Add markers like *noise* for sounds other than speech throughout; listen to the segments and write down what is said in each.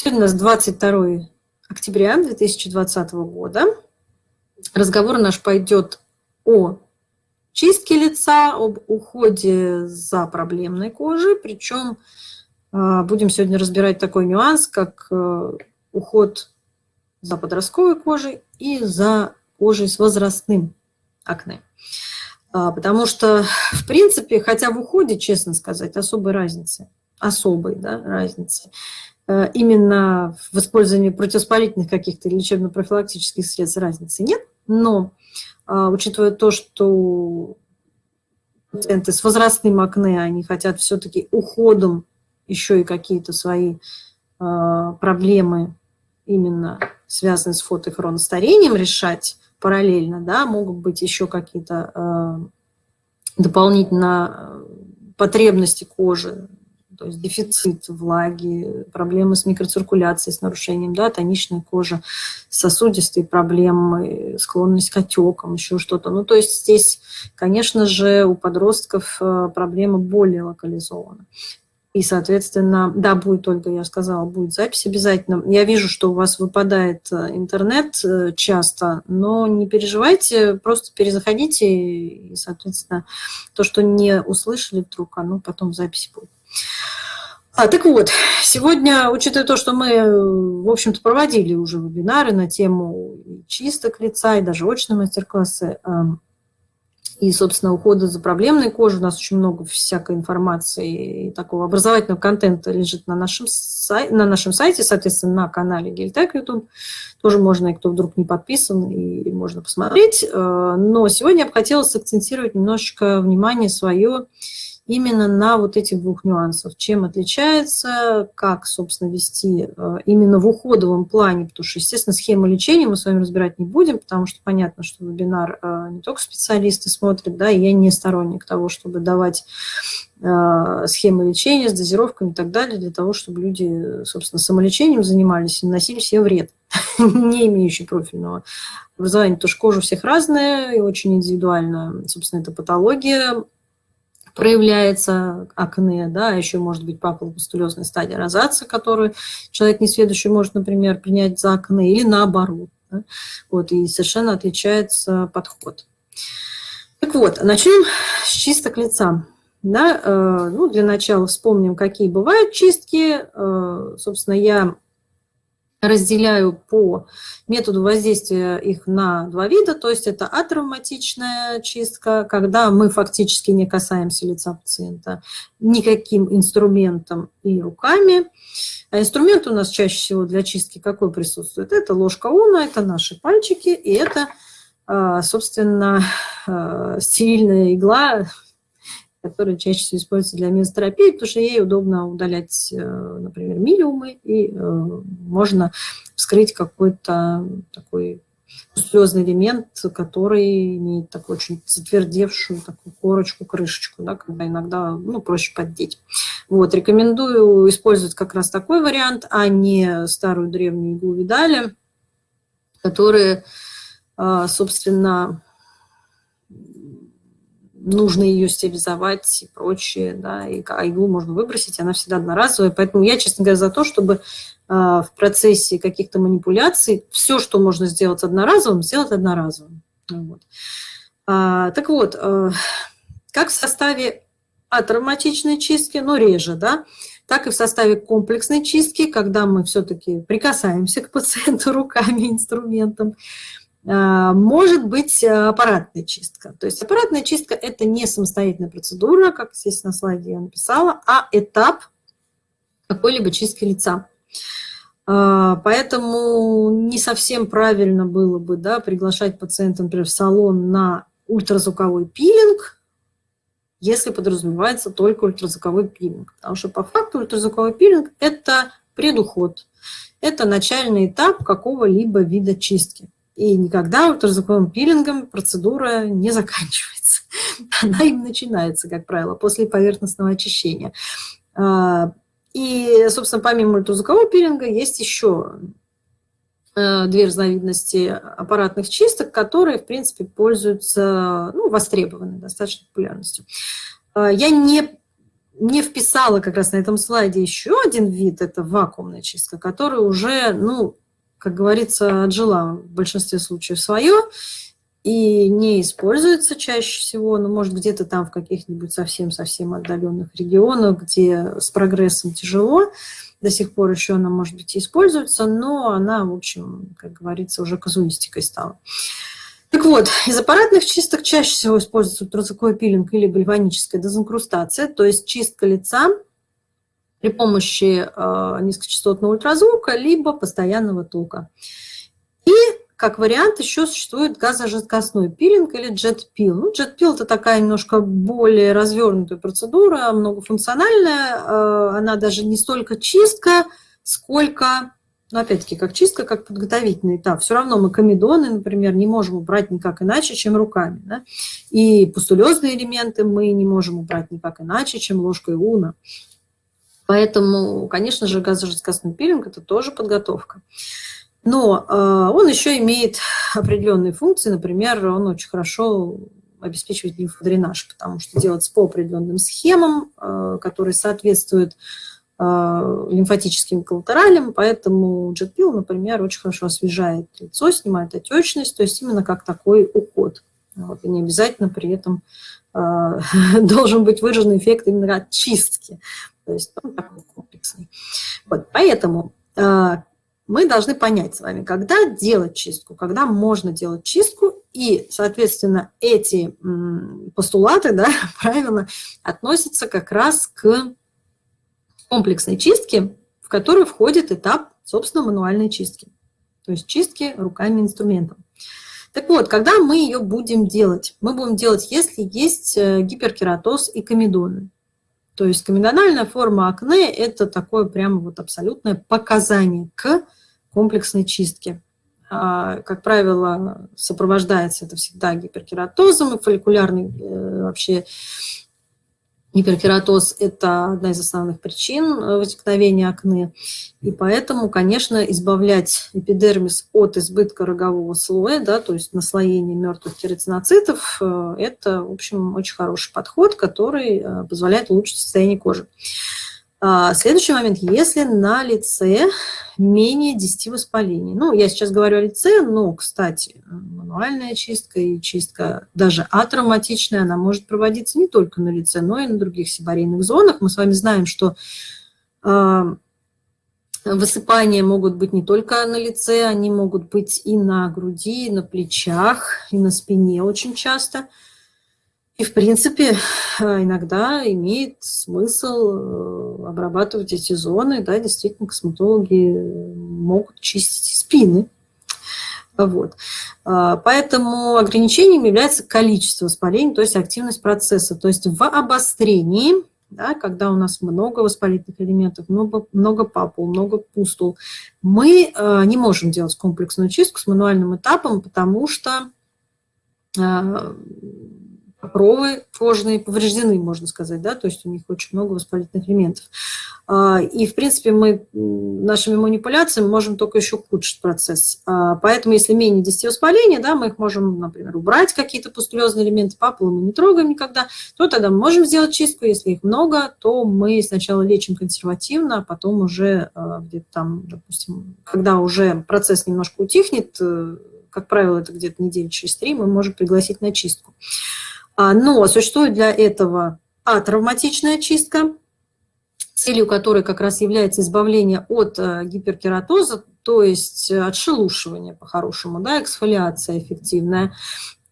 Сегодня у нас 22 октября 2020 года. Разговор наш пойдет о чистке лица, об уходе за проблемной кожей. Причем а, будем сегодня разбирать такой нюанс, как э, уход за подростковой кожей и за кожей с возрастным акне. А, потому что, в принципе, хотя в уходе, честно сказать, особой разницы, особой да, разницы, именно в использовании противовоспалительных каких-то лечебно-профилактических средств разницы нет, но а, учитывая то, что пациенты с возрастным акне, они хотят все-таки уходом еще и какие-то свои а, проблемы именно связанные с фотохроностарением решать параллельно, да, могут быть еще какие-то э, дополнительно потребности кожи, то есть дефицит влаги, проблемы с микроциркуляцией, с нарушением, да, тоничная кожа, сосудистые проблемы, склонность к отекам, еще что-то. Ну, то есть здесь, конечно же, у подростков э, проблема более локализована. И, соответственно, да, будет, Ольга, я сказала, будет запись обязательно. Я вижу, что у вас выпадает э, интернет э, часто, но не переживайте, просто перезаходите, и, соответственно, то, что не услышали вдруг, оно потом в записи будет. А, так вот, сегодня, учитывая то, что мы, в общем-то, проводили уже вебинары на тему чисток лица и даже очные мастер-классы, эм, и, собственно, ухода за проблемной кожей. У нас очень много всякой информации и такого образовательного контента лежит на нашем, сай на нашем сайте, соответственно, на канале Гельтек YouTube. Тоже можно, и кто вдруг не подписан, и можно посмотреть. Э, но сегодня я бы хотела сакцентировать немножечко внимание свое именно на вот этих двух нюансах. Чем отличается, как, собственно, вести э, именно в уходовом плане, потому что, естественно, схему лечения мы с вами разбирать не будем, потому что понятно, что вебинар э, не только специалисты смотрят, да, и я не сторонник того, чтобы давать э, схемы лечения с дозировками и так далее, для того, чтобы люди, собственно, самолечением занимались и наносили себе вред, *laughs* не имеющий профильного образования, потому что кожа у всех разная и очень индивидуальна, собственно, это патология, проявляется акне, да, а еще может быть папулопустулезная стадия розация, которую человек несведущий может, например, принять за акне, или наоборот. Да? Вот, и совершенно отличается подход. Так вот, начнем с чисток лица. Да, э, ну, для начала вспомним, какие бывают чистки. Э, собственно, я разделяю по методу воздействия их на два вида, то есть это атравматичная чистка, когда мы фактически не касаемся лица пациента никаким инструментом и руками. А инструмент у нас чаще всего для чистки какой присутствует? Это ложка уна, это наши пальчики, и это, а, собственно, а, стерильная игла, которая чаще всего используется для мезотерапии, потому что ей удобно удалять, э, например, милиумы, и э, можно вскрыть какой-то такой слезный элемент, который имеет такую очень затвердевшую такую корочку, крышечку, да, когда иногда ну, проще поддеть. Вот, рекомендую использовать как раз такой вариант, а не старую древнюю иглу видали, которые, э, собственно, нужно ее стерилизовать и прочее, да, и иглу можно выбросить, она всегда одноразовая. Поэтому я, честно говоря, за то, чтобы а, в процессе каких-то манипуляций все, что можно сделать одноразовым, сделать одноразовым. Вот. А, так вот, а, как в составе атравматичной чистки, но реже, да, так и в составе комплексной чистки, когда мы все-таки прикасаемся к пациенту *laughs* руками, инструментом, а, может быть э, аппаратная чистка. То есть аппаратная чистка – это не самостоятельная процедура, как здесь на слайде я написала, а этап какой-либо чистки лица. А, поэтому не совсем правильно было бы да, приглашать пациента, например, в салон на ультразвуковой пилинг, если подразумевается только ультразвуковой пилинг. Потому что по факту ультразвуковой пилинг – это предуход, это начальный этап какого-либо вида чистки. И никогда ультразвуковым пилингом процедура не заканчивается. *laughs* Она им начинается, как правило, после поверхностного очищения. А, и, собственно, помимо ультразвукового пилинга есть еще э, две разновидности аппаратных чисток, которые, в принципе, пользуются, ну, востребованной достаточно популярностью. А, я не не вписала как раз на этом слайде еще один вид, это вакуумная чистка, который уже, ну, как говорится, отжила в большинстве случаев свое и не используется чаще всего, но может где-то там в каких-нибудь совсем-совсем отдаленных регионах, где с прогрессом тяжело, до сих пор еще она, может быть, и используется, но она, в общем, как говорится, уже казуистикой стала. Так вот, из аппаратных чисток чаще всего используется ультразвуковой пилинг или гальваническая дезинкрустация, то есть чистка лица при помощи э, низкочастотного ультразвука либо постоянного тока. И как вариант еще существует газожидкостной пилинг или джет-пил. Ну, джет-пил – это такая немножко более развернутая процедура, многофункциональная. Э, она даже не столько чистка, сколько но опять-таки, как чистка, как подготовительный этап. Все равно мы комедоны, например, не можем убрать никак иначе, чем руками. Да? И пустулезные элементы мы не можем убрать никак иначе, чем ложкой уна. Поэтому, конечно же, газожидкостный пилинг – это тоже подготовка. Но э, он еще имеет определенные функции. Например, он очень хорошо обеспечивает лимфодренаж, потому что делается по определенным схемам, э, которые соответствуют Э, лимфатическим коллатералем, поэтому JetPill, например, очень хорошо освежает лицо, снимает отечность, то есть именно как такой уход. Вот, и не обязательно при этом э, *laughs* должен быть выражен эффект именно от чистки, то есть он такой комплексный. Вот, поэтому э, мы должны понять с вами, когда делать чистку, когда можно делать чистку, и, соответственно, эти постулаты, да, *laughs* правильно, относятся как раз к комплексной чистки, в которую входит этап, собственно, мануальной чистки. То есть чистки руками инструментом. Так вот, когда мы ее будем делать? Мы будем делать, если есть э, гиперкератоз и комедоны. То есть комедональная форма акне – это такое прямо вот абсолютное показание к комплексной чистке. А, как правило, сопровождается это всегда гиперкератозом и фолликулярной э, вообще Гиперкератоз – это одна из основных причин э, возникновения акне, и поэтому, конечно, избавлять эпидермис от избытка рогового слоя, да, то есть наслоения мертвых кератиноцитов, э, это, в общем, очень хороший подход, который э, позволяет улучшить состояние кожи. А, следующий момент, если на лице менее 10 воспалений. Ну, я сейчас говорю о лице, но, кстати, мануальная чистка и чистка даже атравматичная, она может проводиться не только на лице, но и на других сибарейных зонах. Мы с вами знаем, что э, высыпания могут быть не только на лице, они могут быть и на груди, и на плечах, и на спине очень часто – и, в принципе, иногда имеет смысл э, обрабатывать эти зоны. Да, действительно, косметологи могут чистить спины. Вот. А, поэтому ограничением является количество воспалений, то есть активность процесса. То есть в обострении, да, когда у нас много воспалительных элементов, много, много папул, много пустул, мы э, не можем делать комплексную чистку с мануальным этапом, потому что э, покровы кожные повреждены, можно сказать, да, то есть у них очень много воспалительных элементов. А, и, в принципе, мы нашими манипуляциями можем только еще ухудшить процесс. А, поэтому, если менее 10 воспалений, да, мы их можем, например, убрать какие-то пустулезные элементы, папулы мы не трогаем никогда, то тогда мы можем сделать чистку. Если их много, то мы сначала лечим консервативно, а потом уже а, где-то там, допустим, когда уже процесс немножко утихнет, э, как правило, это где-то недели через три, мы можем пригласить на чистку. А, но существует для этого атравматичная чистка, целью которой как раз является избавление от э, гиперкератоза, то есть отшелушивание по-хорошему, да, эксфолиация эффективная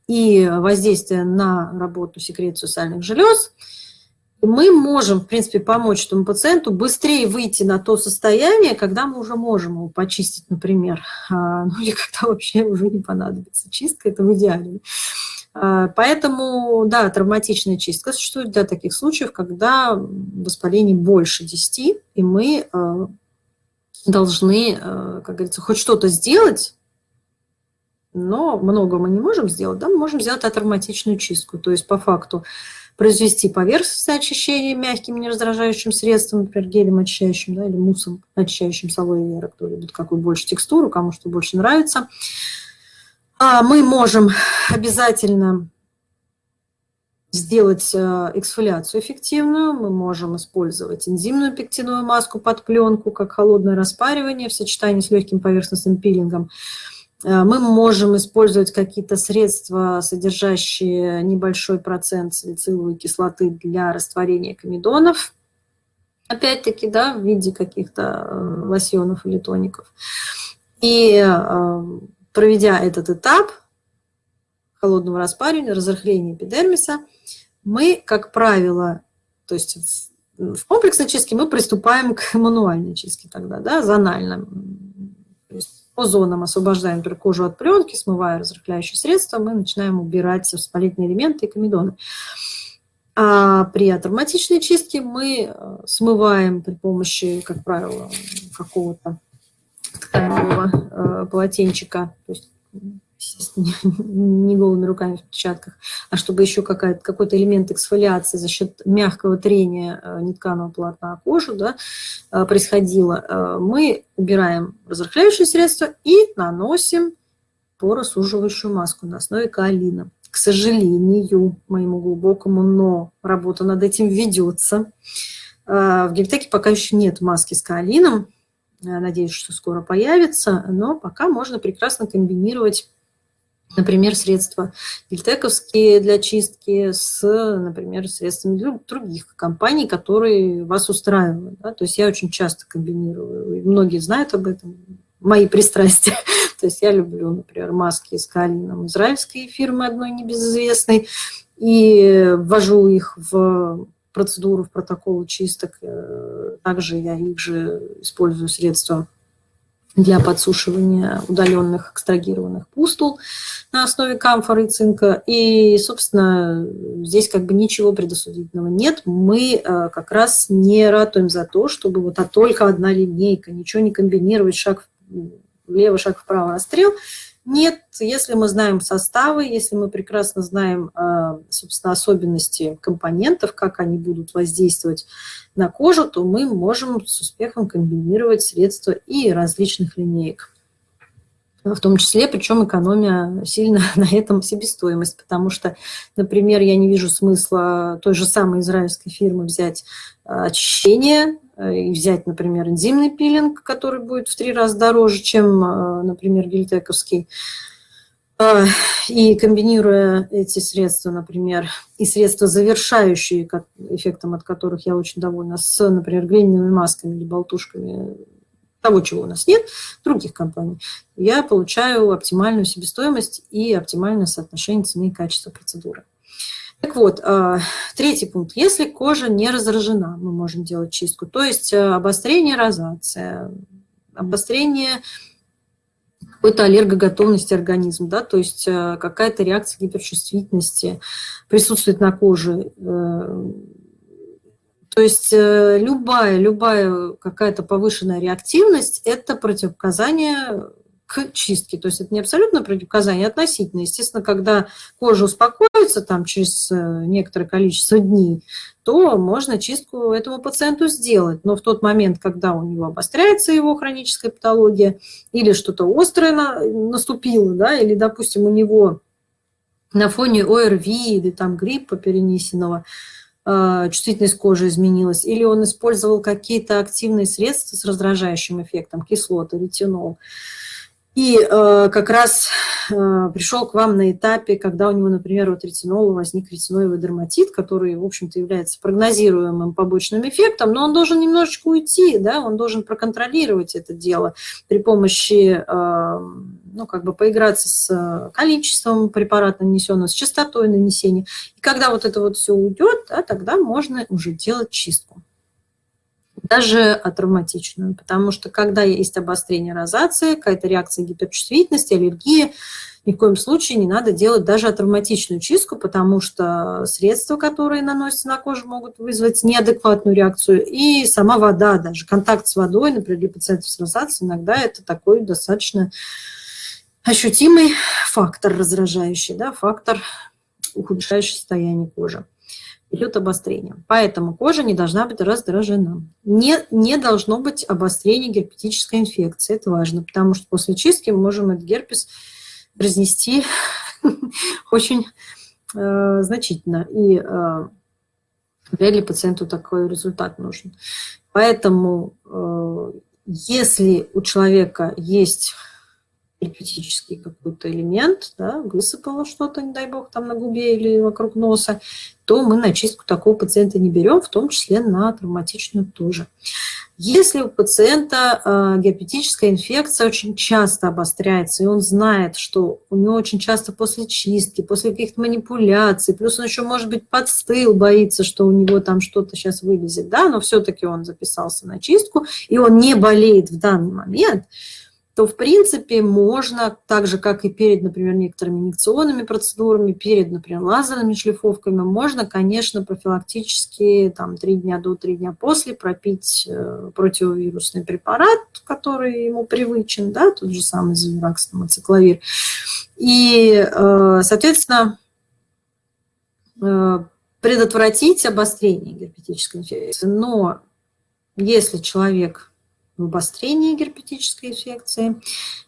и воздействие на работу секрецию сальных желез, мы можем, в принципе, помочь этому пациенту быстрее выйти на то состояние, когда мы уже можем его почистить, например, а, ну или когда вообще уже не понадобится чистка, это в идеале. А, поэтому, да, травматичная чистка существует для таких случаев, когда воспалений больше 10, и мы а, должны, а, как говорится, хоть что-то сделать, но много мы не можем сделать, да, мы можем сделать атравматичную чистку, то есть по факту произвести поверхностное очищение мягким нераздражающим средством, например, гелем очищающим, да, или муссом очищающим с алоэ вера, кто любит какую больше текстуру, кому что больше нравится. А мы можем обязательно сделать э, эксфолиацию эффективную, мы можем использовать энзимную пектиновую маску под пленку, как холодное распаривание в сочетании с легким поверхностным пилингом. Э, мы можем использовать какие-то средства, содержащие небольшой процент салициловой кислоты для растворения комедонов, опять-таки, да, в виде каких-то э, лосьонов или тоников. И проведя этот этап холодного распаривания, разрыхления эпидермиса, мы, как правило, то есть в комплексной чистке мы приступаем к мануальной чистке тогда, да, зонально. То есть по зонам освобождаем например, кожу от пленки, смывая разрыхляющие средства, мы начинаем убирать воспалительные элементы и комедоны. А при атравматичной чистке мы э, смываем при помощи, как правило, какого-то тканевого э, полотенчика, то есть *laughs* не голыми руками в перчатках, а чтобы еще какой-то элемент эксфолиации за счет мягкого трения э, нетканого полотна о кожу да, э, происходило, э, мы убираем разрыхляющие средства и наносим поросуживающую маску на основе каолина. К сожалению, моему глубокому, но работа над этим ведется. В Гельтеке пока еще нет маски с каолином, Надеюсь, что скоро появится, но пока можно прекрасно комбинировать например, средства гельтековские для чистки с, например, средствами других компаний, которые вас устраивают. Да? То есть я очень часто комбинирую, многие знают об этом, мои *laughs* пристрастия. То есть я люблю, например, маски с калином израильской фирмы одной небезызвестной, и ввожу их в процедуру, в протокол чисток. Также я их же использую средства для подсушивания удаленных экстрагированных пустул на основе камфоры и цинка. И, собственно, здесь как бы ничего предосудительного нет. Мы э, как раз не ратуем за то, чтобы вот а только одна линейка, ничего не комбинировать, шаг влево, шаг вправо, расстрел. Нет, если мы знаем составы, если мы прекрасно знаем, э, собственно, особенности компонентов, как они будут воздействовать на кожу, то мы можем с успехом комбинировать средства и различных линеек. В том числе, причем экономия сильно *laughs* на этом себестоимость, потому что, например, я не вижу смысла той же самой израильской фирмы взять э, очищение Э, и взять, например, энзимный пилинг, который будет в три раза дороже, чем, э, например, гельтековский, э, и комбинируя эти средства, например, и средства, завершающие, эффектом от которых я очень довольна, с, например, глиняными масками или болтушками, того, чего у нас нет, других компаний, я получаю оптимальную себестоимость и оптимальное соотношение цены и качества процедуры. Так вот, а, третий пункт. Если кожа не разражена, мы можем делать чистку. То есть э, обострение розация, обострение какой-то аллергоготовности организма, да, то есть э, какая-то реакция гиперчувствительности присутствует на коже. Э, то есть любая, любая какая-то повышенная реактивность – это противопоказание к чистке. То есть это не абсолютно противопоказание, а относительно. Естественно, когда кожа успокоится там, через э, некоторое количество дней, то можно чистку этому пациенту сделать. Но в тот момент, когда у него обостряется его хроническая патология, или что-то острое наступило, да, или, допустим, у него на фоне ОРВИ или там гриппа перенесенного, э, чувствительность кожи изменилась, или он использовал какие-то активные средства с раздражающим эффектом, кислоты, ретинол, и э, как раз э, пришел к вам на этапе, когда у него, например, от ретинола возник ретиноевый дерматит, который, в общем-то, является прогнозируемым побочным эффектом, но он должен немножечко уйти, да, он должен проконтролировать это дело при помощи, э, ну, как бы поиграться с количеством препарата нанесенного, с частотой нанесения. И когда вот это вот все уйдет, да, тогда можно уже делать чистку даже атравматичную, потому что когда есть обострение розации, какая-то реакция гиперчувствительности, аллергии, ни в коем случае не надо делать даже атравматичную чистку, потому что средства, которые наносятся на кожу, могут вызвать неадекватную реакцию. И сама вода, даже контакт с водой, например, для пациентов с розацией, иногда это такой достаточно ощутимый фактор раздражающий, да, фактор, ухудшающий состояние кожи идет обострение. Поэтому кожа не должна быть раздражена. Не, не должно быть обострения герпетической инфекции. Это важно, потому что после чистки мы можем этот герпес разнести *laughs* очень э, значительно, и э, вряд ли пациенту такой результат нужен. Поэтому, э, если у человека есть эпитический какой-то элемент, да, высыпало что-то, не дай бог, там на губе или вокруг носа, то мы на чистку такого пациента не берем, в том числе на травматичную тоже. Если у пациента э, герпетическая инфекция очень часто обостряется, и он знает, что у него очень часто после чистки, после каких-то манипуляций, плюс он еще, может быть, подстыл, боится, что у него там что-то сейчас вылезет, да, но все-таки он записался на чистку, и он не болеет в данный момент – то, в принципе, можно, так же, как и перед, например, некоторыми инъекционными процедурами, перед, например, лазерными шлифовками, можно, конечно, профилактически там, 3 дня до, 3 дня после пропить э, противовирусный препарат, который ему привычен, да, тот же самый Зевиракс, ацикловир. И, э, соответственно, э, предотвратить обострение герпетической инфекции. Но если человек в обострении герпетической инфекции.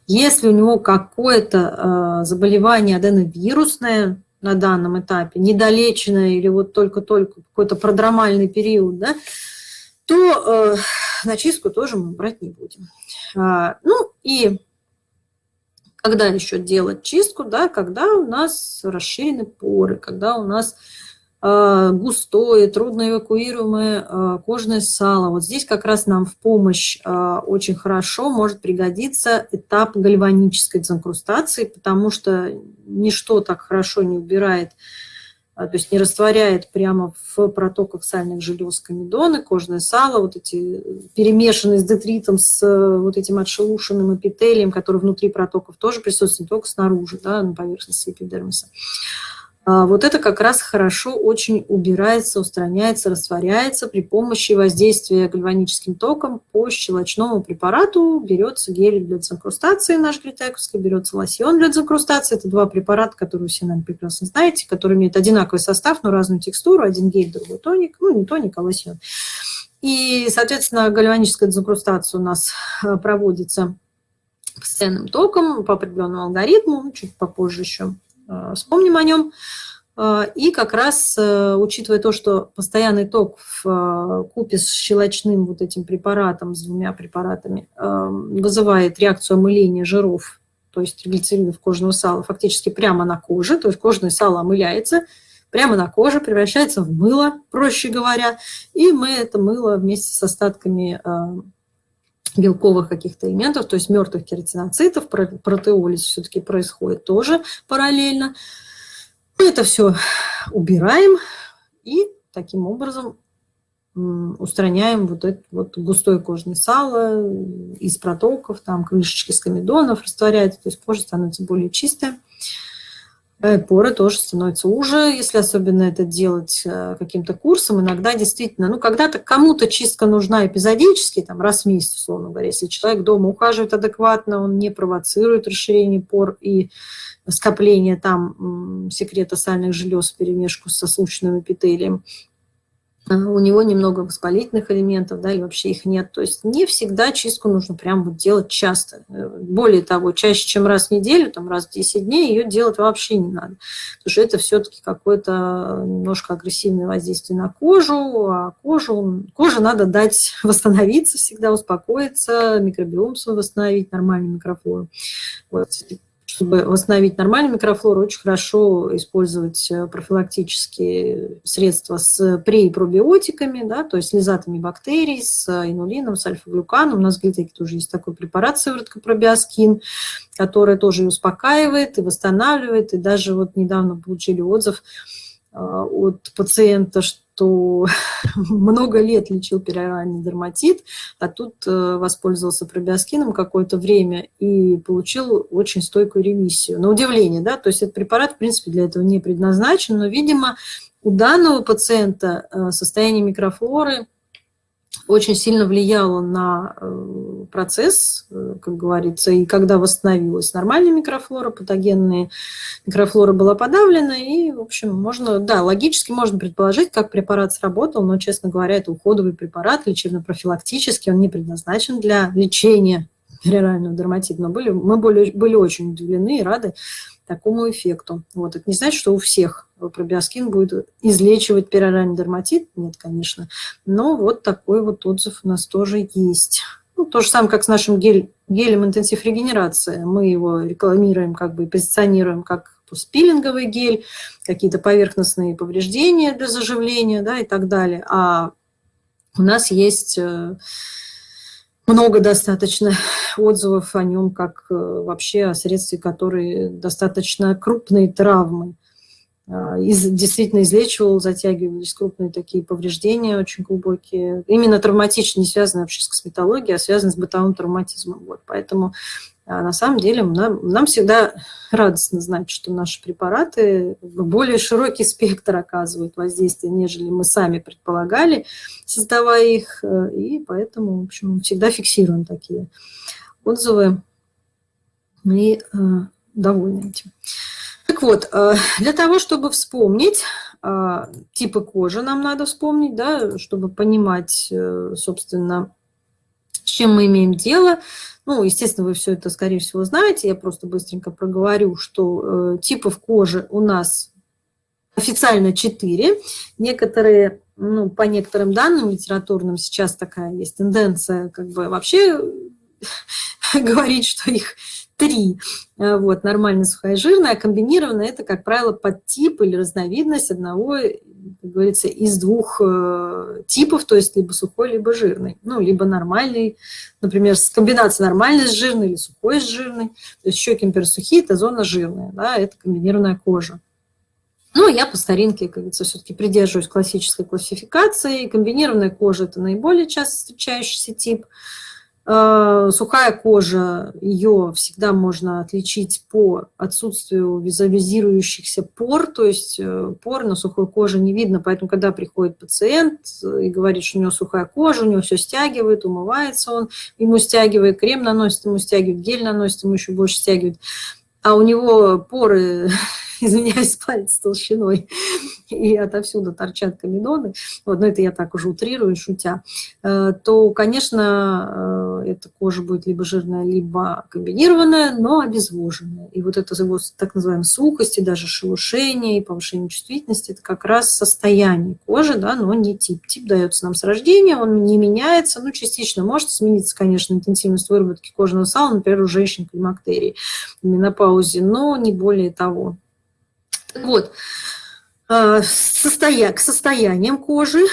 Если у него какое-то э, заболевание аденовирусное на данном этапе, недолеченное или вот только-только какой-то продромальный период, да, то э, начистку тоже мы брать не будем. А, ну и когда еще делать чистку, да, когда у нас расширены поры, когда у нас густое, трудно эвакуируемое э, кожное сало. Вот здесь как раз нам в помощь э, очень хорошо может пригодиться этап гальванической дезинкрустации, потому что ничто так хорошо не убирает, то есть не растворяет прямо в протоках сальных желез комедоны, кожное сало, вот эти перемешанные с детритом, с вот этим отшелушенным эпителием, который внутри протоков тоже присутствует, не только снаружи, да, на поверхности эпидермиса. А, вот это как раз хорошо очень убирается, устраняется, растворяется при помощи воздействия гальваническим током по щелочному препарату. Берется гель для дезинкрустации наш глитайковский, берется лосьон для дезинкрустации. Это два препарата, которые все, наверное, прекрасно знаете, которые имеют одинаковый состав, но разную текстуру. Один гель, другой тоник. Ну, не тоник, а лосьон. И, соответственно, гальваническая дезинкрустация у нас э, проводится постоянным током по определенному алгоритму, чуть попозже еще вспомним о нем. Э, и как раз, э, учитывая то, что постоянный ток в купе с щелочным вот этим препаратом, с двумя препаратами, вызывает реакцию омыления жиров, то есть глицеринов кожного сала, фактически прямо на коже, то есть кожное сало омыляется, прямо на коже, превращается в мыло, проще говоря, и мы это мыло вместе с остатками белковых каких-то элементов, то есть мертвых кератиноцитов, протеолиз все-таки происходит тоже параллельно. Это все убираем и таким образом устраняем вот это вот густое кожное сало из протоков, там крышечки с комедонов растворяется, то есть кожа становится более чистая. Э, поры тоже становятся уже, если особенно это делать э, каким-то курсом. Иногда действительно, ну, когда-то кому-то чистка нужна эпизодически, там, раз в месяц, условно говоря. Если человек дома ухаживает адекватно, он не провоцирует расширение пор и скопление там секрета сальных желез в перемешку со случайным эпителием. У него немного воспалительных элементов, да, или вообще их нет. То есть не всегда чистку нужно прям вот делать часто. Э, более того, чаще, чем раз в неделю, там раз в 10 дней, ее делать вообще не надо. Потому что это все-таки какое-то немножко агрессивное воздействие на кожу, а кожу, коже надо дать *laughs* восстановиться всегда, успокоиться, микробиом свой восстановить, нормальный микрофлору. Вот чтобы восстановить нормальную микрофлору, очень хорошо использовать э, профилактические средства с пре- и пробиотиками, да, то есть с лизатами бактерий, с инулином, с альфа-глюканом. У нас в Глитеке тоже есть такой препарат, сыворотка пробиоскин, который тоже и успокаивает, и восстанавливает. И даже вот недавно получили отзыв от пациента, что что *laughs* много лет лечил пероральный дерматит, а тут э, воспользовался пробиоскином какое-то время и получил очень стойкую ремиссию. На удивление, да, то есть этот препарат, в принципе, для этого не предназначен, но, видимо, у данного пациента э, состояние микрофлоры – очень сильно влияло на э, процесс, э, как говорится, и когда восстановилась нормальная микрофлора, патогенная микрофлора была подавлена, и, в общем, можно, да, логически можно предположить, как препарат сработал, но, честно говоря, это уходовый препарат, лечебно-профилактический, он не предназначен для лечения перорального дерматита, но были, мы были, были очень удивлены и рады такому эффекту. Вот. Это не значит, что у всех пробиоскин будет излечивать пероральный дерматит. Нет, конечно. Но вот такой вот отзыв у нас тоже есть. Ну, то же самое, как с нашим гель, гелем интенсив регенерации. Мы его рекламируем, как бы позиционируем как спилинговый гель, какие-то поверхностные повреждения для заживления да, и так далее. А у нас есть э, много достаточно отзывов о нем, как э, вообще о средстве, которые достаточно крупные травмы. А, из, действительно излечивал, затягивались крупные такие повреждения очень глубокие. Именно травматичные, не связаны вообще с косметологией, а связаны с бытовым травматизмом. Вот. Поэтому на самом деле нам, нам всегда радостно знать, что наши препараты более широкий спектр оказывают воздействие, нежели мы сами предполагали, создавая их. И поэтому, в общем, всегда фиксируем такие отзывы и э, довольны этим. Так вот, э, для того, чтобы вспомнить э, типы кожи, нам надо вспомнить, да, чтобы понимать, э, собственно, чем мы имеем дело. Ну, естественно, вы все это, скорее всего, знаете. Я просто быстренько проговорю, что э, типов кожи у нас официально 4. Некоторые, ну, по некоторым данным литературным сейчас такая есть тенденция как бы вообще *laughs* говорить, что их три. Э, вот, нормально сухая жирная, а комбинированная – это, как правило, подтип или разновидность одного, как говорится, из двух э, типов, то есть либо сухой, либо жирный. Ну, либо нормальный, например, комбинация нормальной с жирной или сухой с жирной. То есть щеки, например, сухие – это зона жирная, да, это комбинированная кожа. Ну, я по старинке, как говорится, все-таки придерживаюсь классической классификации. Комбинированная кожа – это наиболее часто встречающийся тип – сухая кожа, ее всегда можно отличить по отсутствию визуализирующихся пор, то есть э, пор на сухой коже не видно, поэтому когда приходит пациент и говорит, что у него сухая кожа, у него все стягивает, умывается он, ему стягивает, крем наносит, ему стягивает, гель наносит, ему еще больше стягивает, а у него поры *laughs* *laughs* извиняюсь, палец толщиной, и отовсюду торчат комедоны, вот, но это я так уже утрирую, шутя, э, то, конечно, э, эта кожа будет либо жирная, либо комбинированная, но обезвоженная. И вот это его так называемая сухость, и даже шелушение, и повышение чувствительности, это как раз состояние кожи, да, но не тип. Тип дается нам с рождения, он не меняется, ну, частично может смениться, конечно, интенсивность выработки кожного сала, например, у женщин климактерии менопаузе, но не более того. Вот, а, состоя... к состояниям кожи,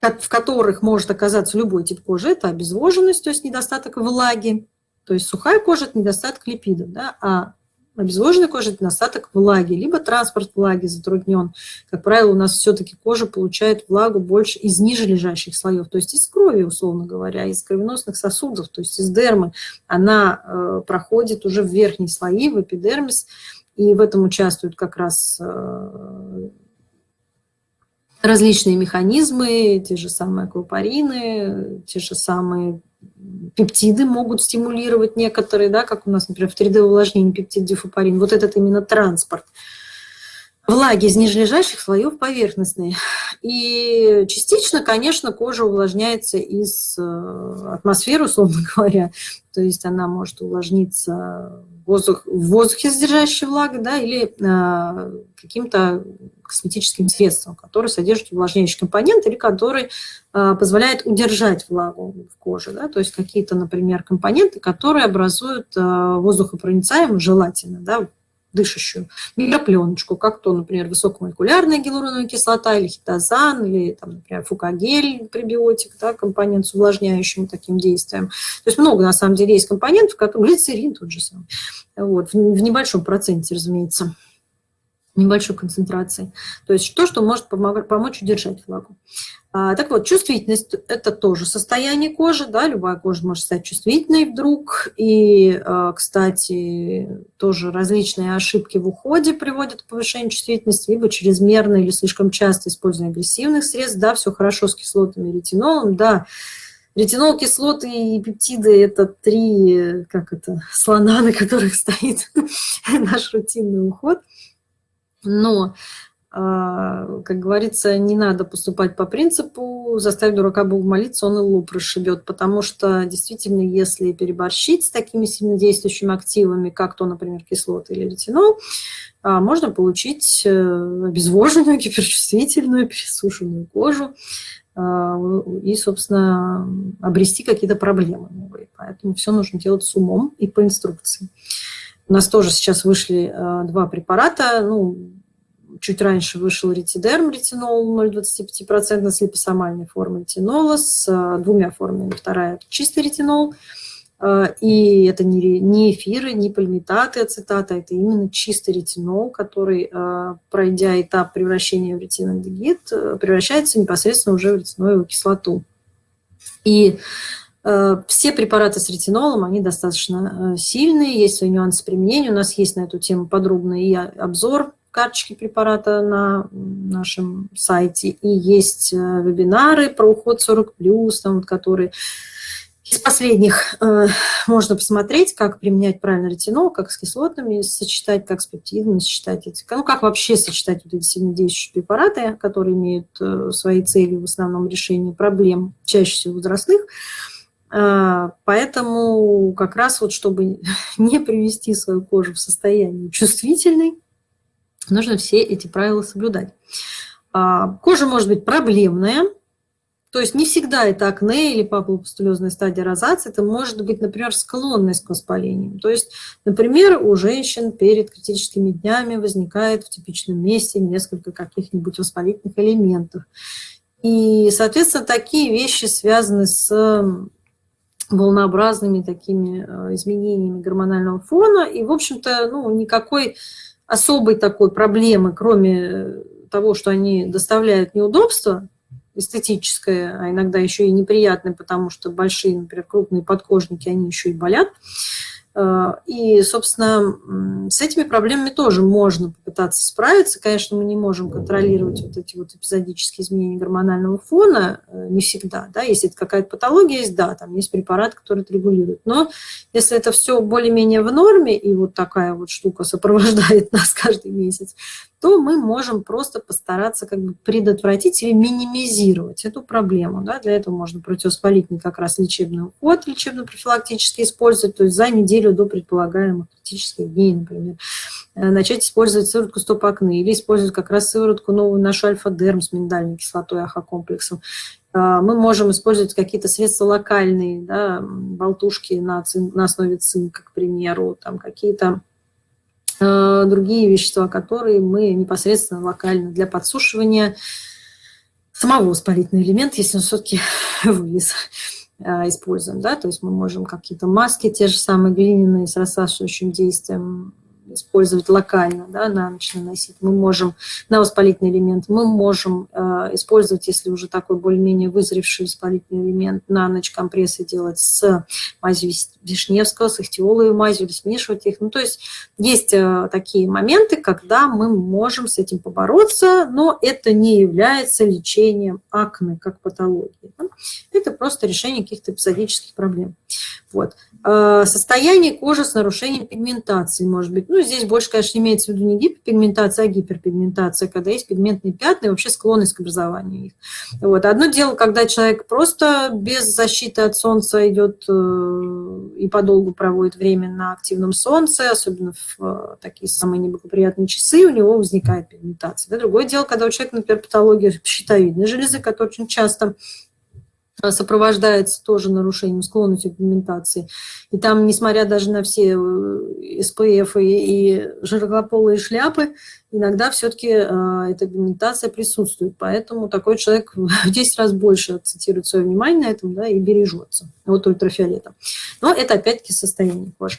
в которых может оказаться любой тип кожи, это обезвоженность, то есть недостаток влаги, то есть сухая кожа – это недостаток липидов, да, а обезвоженная кожа – это недостаток влаги, либо транспорт влаги затруднен. Как правило, у нас все-таки кожа получает влагу больше из ниже лежащих слоев, то есть из крови, условно говоря, из кровеносных сосудов, то есть из дермы. Она э, проходит уже в верхние слои, в эпидермис, и в этом участвуют как раз э, различные механизмы, те же самые аквапарины, те же самые пептиды могут стимулировать некоторые, да, как у нас, например, в 3D-увлажнении пептид дифупарин. Вот этот именно транспорт влаги из нижележащих слоев поверхностные. И частично, конечно, кожа увлажняется из э, атмосферы, условно *laughs* говоря. То есть она может увлажниться воздух, в воздухе содержащей влаги, да, или э, каким-то косметическим средством, которое содержит увлажняющий компонент или который э, позволяет удержать влагу в коже. Да, то есть какие-то, например, компоненты, которые образуют э, воздухопроницаемую, желательно, да, дышащую микропленочку, как то, например, высокомолекулярная гиалуроновая кислота или хитозан, или, там, например, фукагель, пребиотик, да, компонент с увлажняющим таким действием. То есть много, на самом деле, есть компонентов, как глицерин тот же самый, вот, в небольшом проценте, разумеется небольшой концентрации. То есть то, что может помочь удержать влагу. А, так вот, чувствительность – это тоже состояние кожи, да, любая кожа может стать чувствительной вдруг. И, а, кстати, тоже различные ошибки в уходе приводят к повышению чувствительности, либо чрезмерно или слишком часто использование агрессивных средств, да, все хорошо с кислотами ретинолом, да, Ретинол, кислоты и пептиды – это три, как это, слона, на которых *laughs* стоит наш рутинный уход – но а, как говорится, не надо поступать по принципу «заставь дурака Богу молиться, он и лоб расшибет», потому что действительно, если переборщить с такими сильнодействующими активами, как то, например, кислоты или ретинол, а, можно получить э, обезвоженную, *laughs* гиперчувствительную, пересушенную кожу а, и, собственно, обрести какие-то проблемы новые. Поэтому все нужно делать с умом и по инструкции. У нас тоже сейчас вышли два препарата, ну, чуть раньше вышел ретидерм, ретинол 0,25% с липосомальной формой ретинола, с э, двумя формами. Вторая – чистый ретинол, э, и это не, эфиры, не пальмитаты, ацетаты, это именно чистый ретинол, который, э, пройдя этап превращения в ретинальдегид, превращается непосредственно уже в ретиноевую кислоту. И все препараты с ретинолом, они достаточно сильные, есть свои нюансы применения. У нас есть на эту тему подробный и обзор карточки препарата на нашем сайте, и есть э, вебинары про уход 40+, там, вот, которые из последних э, можно посмотреть, как применять правильно ретинол, как с кислотами сочетать, как с пептидами сочетать, эти, ну, как вообще сочетать вот эти сильнодействующие препараты, которые имеют э, свои цели в основном решение проблем, чаще всего возрастных. Э, поэтому как раз вот, чтобы *laughs* не привести свою кожу в состояние чувствительной, нужно все эти правила соблюдать. А, кожа может быть проблемная, то есть не всегда это акне или папулопустулезная стадия розации, это может быть, например, склонность к воспалениям. То есть, например, у женщин перед критическими днями возникает в типичном месте несколько каких-нибудь воспалительных элементов. И, соответственно, такие вещи связаны с волнообразными такими э, изменениями гормонального фона. И, в общем-то, ну, никакой особой такой проблемы, кроме э, того, что они доставляют неудобства, эстетическое, а иногда еще и неприятное, потому что большие, например, крупные подкожники, они еще и болят, и, собственно, с этими проблемами тоже можно попытаться справиться. Конечно, мы не можем контролировать вот эти вот эпизодические изменения гормонального фона, э, не всегда, да, если это какая-то патология есть, да, там есть препарат, который это регулирует. Но если это все более-менее в норме, и вот такая вот штука сопровождает *laughs* нас каждый месяц, то мы можем просто постараться как бы предотвратить или минимизировать эту проблему. Да? Для этого можно противовоспалительный как раз лечебный уход, лечебно-профилактически использовать, то есть за неделю до предполагаемых критических дней, например. Э, начать использовать сыворотку стоп-акне или использовать как раз сыворотку новую нашу альфа-дерм с миндальной кислотой, ахокомплексом. Э, мы можем использовать какие-то средства локальные, да, болтушки на, цин, на основе цинка, к примеру, там какие-то Э, другие вещества, которые мы непосредственно локально для подсушивания самого воспалительного элемента, если он все-таки *laughs* вылез, используем. Да? То есть мы можем какие-то маски, те же самые глиняные с рассасывающим действием, использовать локально, да, на ночь наносить. Мы можем на воспалительный элемент, мы можем э, использовать, если уже такой более-менее вызревший воспалительный элемент, на ночь компрессы делать с мазью Вишневского, с ихтиоловой мазью, или смешивать их. Ну, то есть есть э, такие моменты, когда мы можем с этим побороться, но это не является лечением акне как патологии. Да? Это просто решение каких-то эпизодических проблем. Вот. Э, состояние кожи с нарушением пигментации может быть. Ну, здесь больше, конечно, имеется в виду не гипопигментация, а гиперпигментация, когда есть пигментные пятна и вообще склонность к образованию их. Вот. Одно дело, когда человек просто без защиты от солнца идет э, и подолгу проводит время на активном солнце, особенно в э, такие самые неблагоприятные часы, у него возникает пигментация. Другое дело, когда у человека, например, патология щитовидной железы, которая очень часто сопровождается тоже нарушением склонности к пигментации. И там, несмотря даже на все э, СПФ и, и широкополые шляпы, иногда все-таки э, эта пигментация присутствует. Поэтому такой человек *laughs* в 10 раз больше акцентирует свое внимание на этом да, и бережется от ультрафиолета. Но это опять-таки состояние кожи.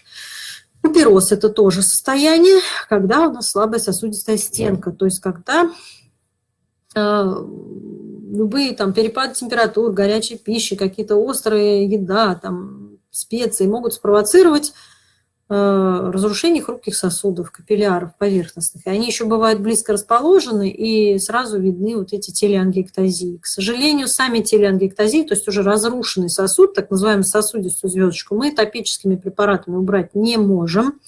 Купероз – это тоже состояние, когда у нас слабая сосудистая стенка, то есть когда любые там перепады температур, горячей пищи, какие-то острые еда, там, специи могут спровоцировать э, разрушение хрупких сосудов, капилляров поверхностных. И они еще бывают близко расположены, и сразу видны вот эти телеангиэктазии. К сожалению, сами телеангиэктазии, то есть уже разрушенный сосуд, так называемый сосудистую звездочку, мы топическими препаратами убрать не можем.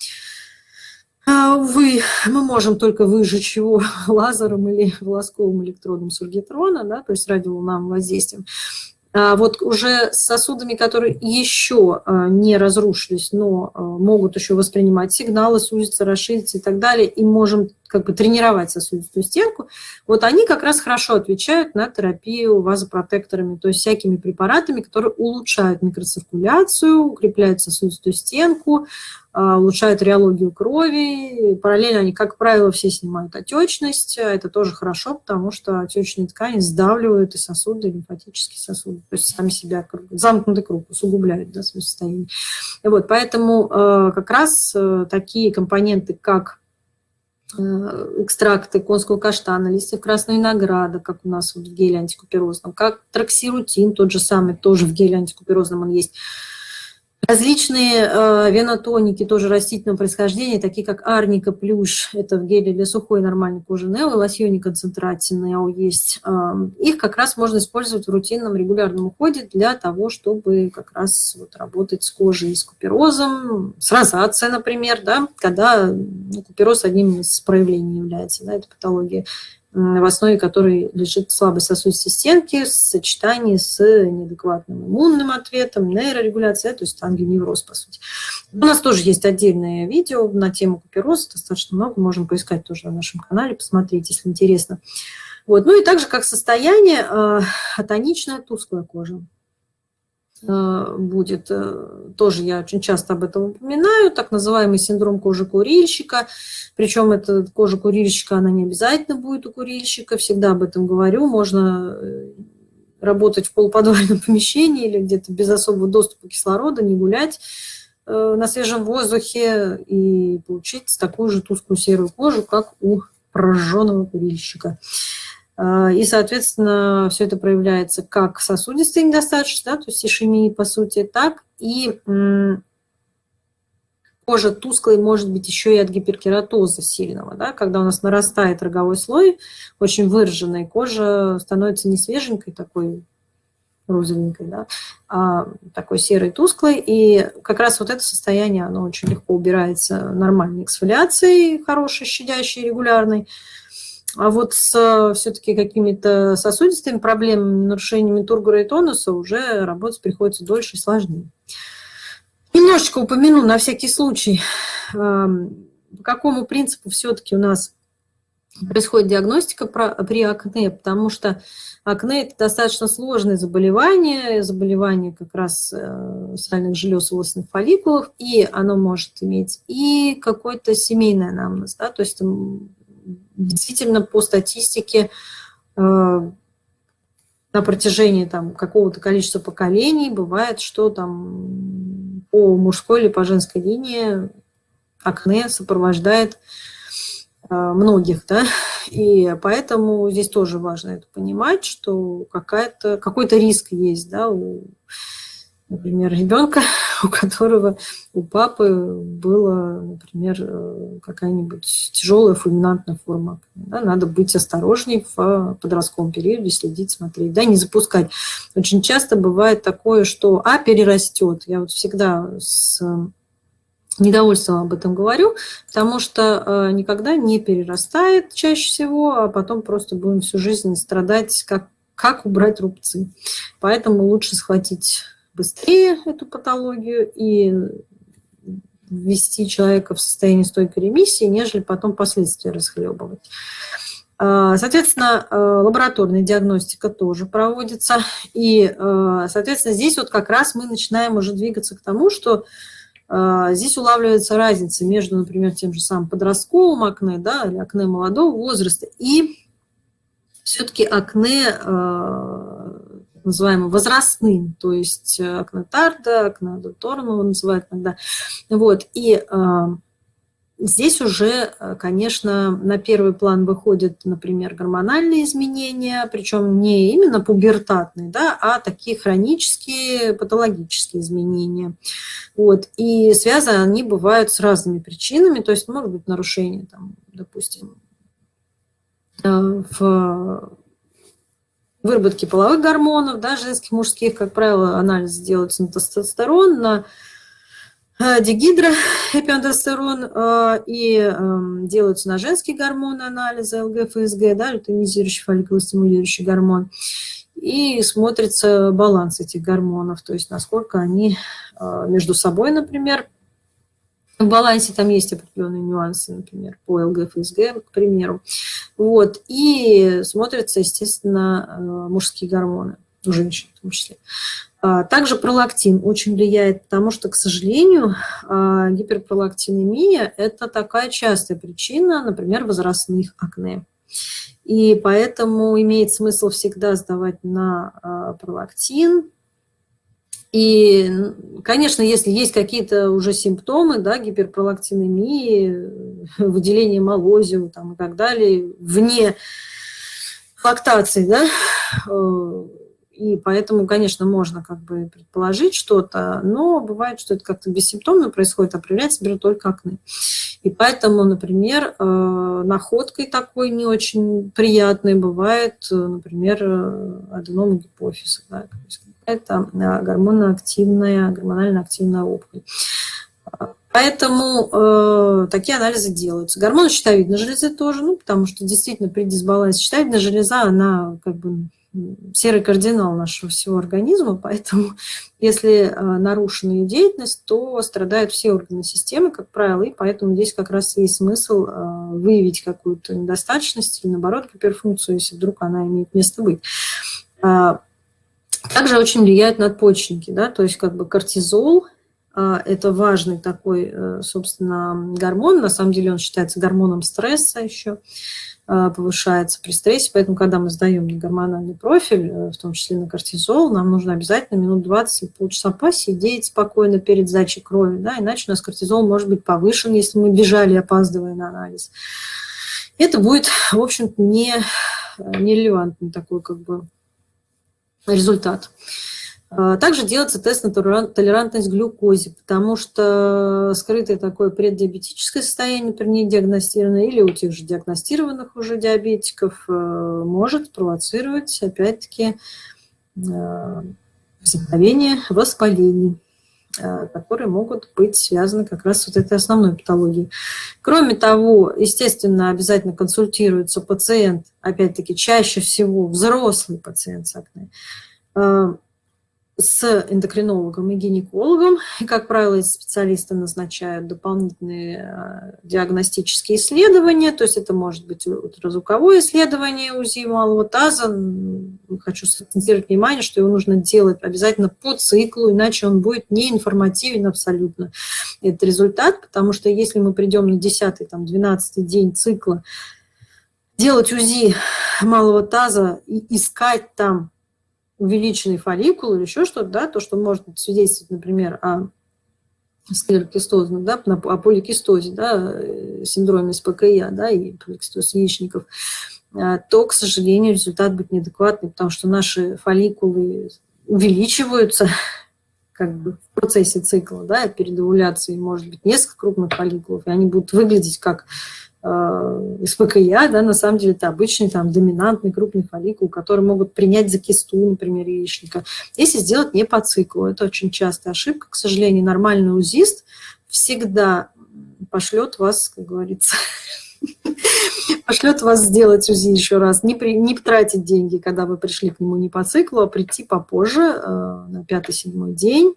А, увы, мы можем только выжечь его *laughs* лазером или волосковым электродом сургитрона, да, то есть радиоволновым воздействием. А вот уже с сосудами, которые еще а, не разрушились, но а, могут еще воспринимать сигналы, сузиться, расшириться и так далее, и можем как бы тренировать сосудистую стенку, вот они как раз хорошо отвечают на терапию вазопротекторами, то есть всякими препаратами, которые улучшают микроциркуляцию, укрепляют сосудистую стенку, улучшают реологию крови. Параллельно они, как правило, все снимают отечность. Это тоже хорошо, потому что отечные ткани сдавливают и сосуды, и лимфатические сосуды. То есть сами себя, замкнутый круг, усугубляют да, свое состояние. Вот, поэтому э, как раз э, такие компоненты, как э, экстракты конского каштана, листьев красного винограда, как у нас вот в геле антикуперозном, как траксирутин, тот же самый, тоже в геле антикуперозном он есть, Различные э, венотоники тоже растительного происхождения, такие как арника плюш, это в геле для сухой нормальной кожи Нео, лосьоне концентративные есть. Э, их как раз можно использовать в рутинном регулярном уходе для того, чтобы как раз вот, работать с кожей с куперозом, с розацией, например, да, когда ну, купероз одним из проявлений является, да, это патология в основе которой лежит слабость сосудистой стенки в сочетании с неадекватным иммунным ответом, нейрорегуляцией, то есть ангионевроз, по сути. У нас тоже есть отдельное видео на тему купероза, достаточно много, можем поискать тоже на нашем канале, посмотреть, если интересно. Вот. Ну и также как состояние э, атоничная тусклая кожа. Э, будет, э, тоже я очень часто об этом упоминаю, так называемый синдром кожи курильщика, причем эта кожа курильщика, она не обязательно будет у курильщика, всегда об этом говорю, можно э, работать в полуподвальном *laughs* помещении или где-то без особого доступа кислорода, не гулять на свежем воздухе и получить такую же тусклую серую кожу, как у прожженного курильщика. А, и, соответственно, все это проявляется как сосудистой недостаточность, да, то есть ишемии, по сути, так и кожа тусклой может быть еще и от гиперкератоза сильного, да, когда у нас нарастает роговой слой, очень выраженная кожа становится не свеженькой такой, розовенькой, да, а такой серой, тусклой. И как раз вот это состояние, оно очень легко убирается нормальной эксфолиацией, хорошей, щадящей, регулярной. А вот с все-таки какими-то сосудистыми проблемами, нарушениями тургора и тонуса уже работать приходится дольше и сложнее. Немножечко упомяну на всякий случай, эм, по какому принципу все-таки у нас происходит диагностика при акне, потому что акне – это достаточно сложное заболевание, заболевание как раз э, сальных желез и волосных фолликулов, и оно может иметь и какой-то семейный анамнез, да, то есть действительно по статистике э, на протяжении там какого-то количества поколений бывает, что там по мужской или по женской линии акне сопровождает э, многих, да, *laughs* и поэтому здесь тоже важно это понимать, что какой-то риск есть, да, у например, ребенка, *laughs* у которого у папы была, например, э, какая-нибудь тяжелая фульминантная форма. Да, надо быть осторожней в подростковом периоде, следить, смотреть, да, не запускать. Очень часто бывает такое, что А перерастет. Я вот всегда с недовольством об этом говорю, потому что э, никогда не перерастает чаще всего, а потом просто будем всю жизнь страдать, как, как убрать рубцы. Поэтому лучше схватить быстрее эту патологию и ввести человека в состояние стойкой ремиссии, нежели потом последствия расхлебывать. А, соответственно, э, лабораторная диагностика тоже проводится. И, э, соответственно, здесь вот как раз мы начинаем уже двигаться к тому, что э, здесь улавливается разница между, например, тем же самым подростковым акне, да, или акне молодого возраста, и все-таки акне называемым возрастным, то есть э, акнотарда, акнодоторного называют иногда. Вот, и э, здесь уже, э, конечно, на первый план выходят, например, гормональные изменения, причем не именно пубертатные, да, а такие хронические, патологические изменения. Вот, и связаны они бывают с разными причинами, то есть может быть нарушение, там, допустим, в выработки половых гормонов, да, женских, мужских, как правило, анализ делается на тестостерон, на дигидроэпиандестерон и эм, делаются на женские гормоны анализы ЛГ, ФСГ, да, лютонизирующий фолликулостимулирующий гормон. И смотрится баланс этих гормонов, то есть насколько они а, между собой, например, в балансе там есть определенные нюансы, например, по ЛГФСГ, к примеру. Вот. И смотрятся, естественно, а, мужские гормоны у женщин в том числе. А, также пролактин очень влияет, потому что, к сожалению, гиперпролактинемия – это такая частая причина, например, возрастных акне. И поэтому имеет смысл всегда сдавать на а, пролактин. И, конечно, если есть какие-то уже симптомы, да, гиперпролактинемии, *laughs* выделение молозиум там, и так далее, вне лактации, да, *sighs* э, и поэтому, конечно, можно как бы предположить что-то, но бывает, что это как-то бессимптомно происходит, а проявляется, например, только акне. И поэтому, например, э, находкой такой не очень приятной бывает, э, например, аденома гипофиза. Да, это гормоноактивная, гормонально активная опухоль. Поэтому э, такие анализы делаются. Гормоны щитовидной железы тоже, ну, потому что действительно при дисбалансе щитовидная железа, она как бы серый кардинал нашего всего организма, *laughs* поэтому если э, нарушена ее деятельность, то страдают все органы системы, как правило, и поэтому здесь как раз есть смысл э, выявить какую-то недостаточность или, наоборот, гиперфункцию, если вдруг она имеет место быть. А, также очень влияют надпочечники, да, то есть как бы кортизол, а, это важный такой, э, собственно, гормон, на самом деле он считается гормоном стресса еще, Э, повышается при стрессе, поэтому, когда мы сдаем на гормональный профиль, э, в том числе на кортизол, нам нужно обязательно минут 20 или полчаса посидеть спокойно перед сдачей крови, да, иначе у нас кортизол может быть повышен, если мы бежали, опаздывая на анализ. Это будет, в общем-то, не, э, нерелевантный такой как бы результат. А, также делается тест на толерантность к глюкозе, потому что скрытое такое преддиабетическое состояние при них диагностированное или у тех же диагностированных уже диабетиков э, может провоцировать, опять-таки, э, возникновение воспалений которые могут быть связаны как раз с вот этой основной патологией. Кроме того, естественно, обязательно консультируется пациент, опять-таки, чаще всего взрослый пациент с акне, с эндокринологом и гинекологом. И, как правило, специалисты назначают дополнительные э, диагностические исследования, то есть это может быть ультразвуковое исследование УЗИ малого таза. Хочу сакцентировать внимание, что его нужно делать обязательно по циклу, иначе он будет неинформативен абсолютно. этот результат, потому что если мы придем на 10-12 день цикла, делать УЗИ малого таза и искать там увеличенный фолликул или еще что-то, да, то, что может свидетельствовать, например, о склерокистозе, да, о поликистозе, да, э, синдроме СПКЯ, да, и поликистоз яичников, а, то, к сожалению, результат будет неадекватный, потому что наши фолликулы увеличиваются *laughs* как бы в процессе цикла, да, перед овуляцией. Может быть несколько крупных фолликулов, и они будут выглядеть как СПКЯ, да, на самом деле это обычный там доминантный крупный фолликул, который могут принять за кисту, например, яичника, если сделать не по циклу. Это очень частая ошибка. К сожалению, нормальный узист всегда пошлет вас, как говорится, *laughs* пошлет вас сделать УЗИ еще раз, не, при, не тратить деньги, когда вы пришли к нему не по циклу, а прийти попозже, э, на пятый-седьмой день,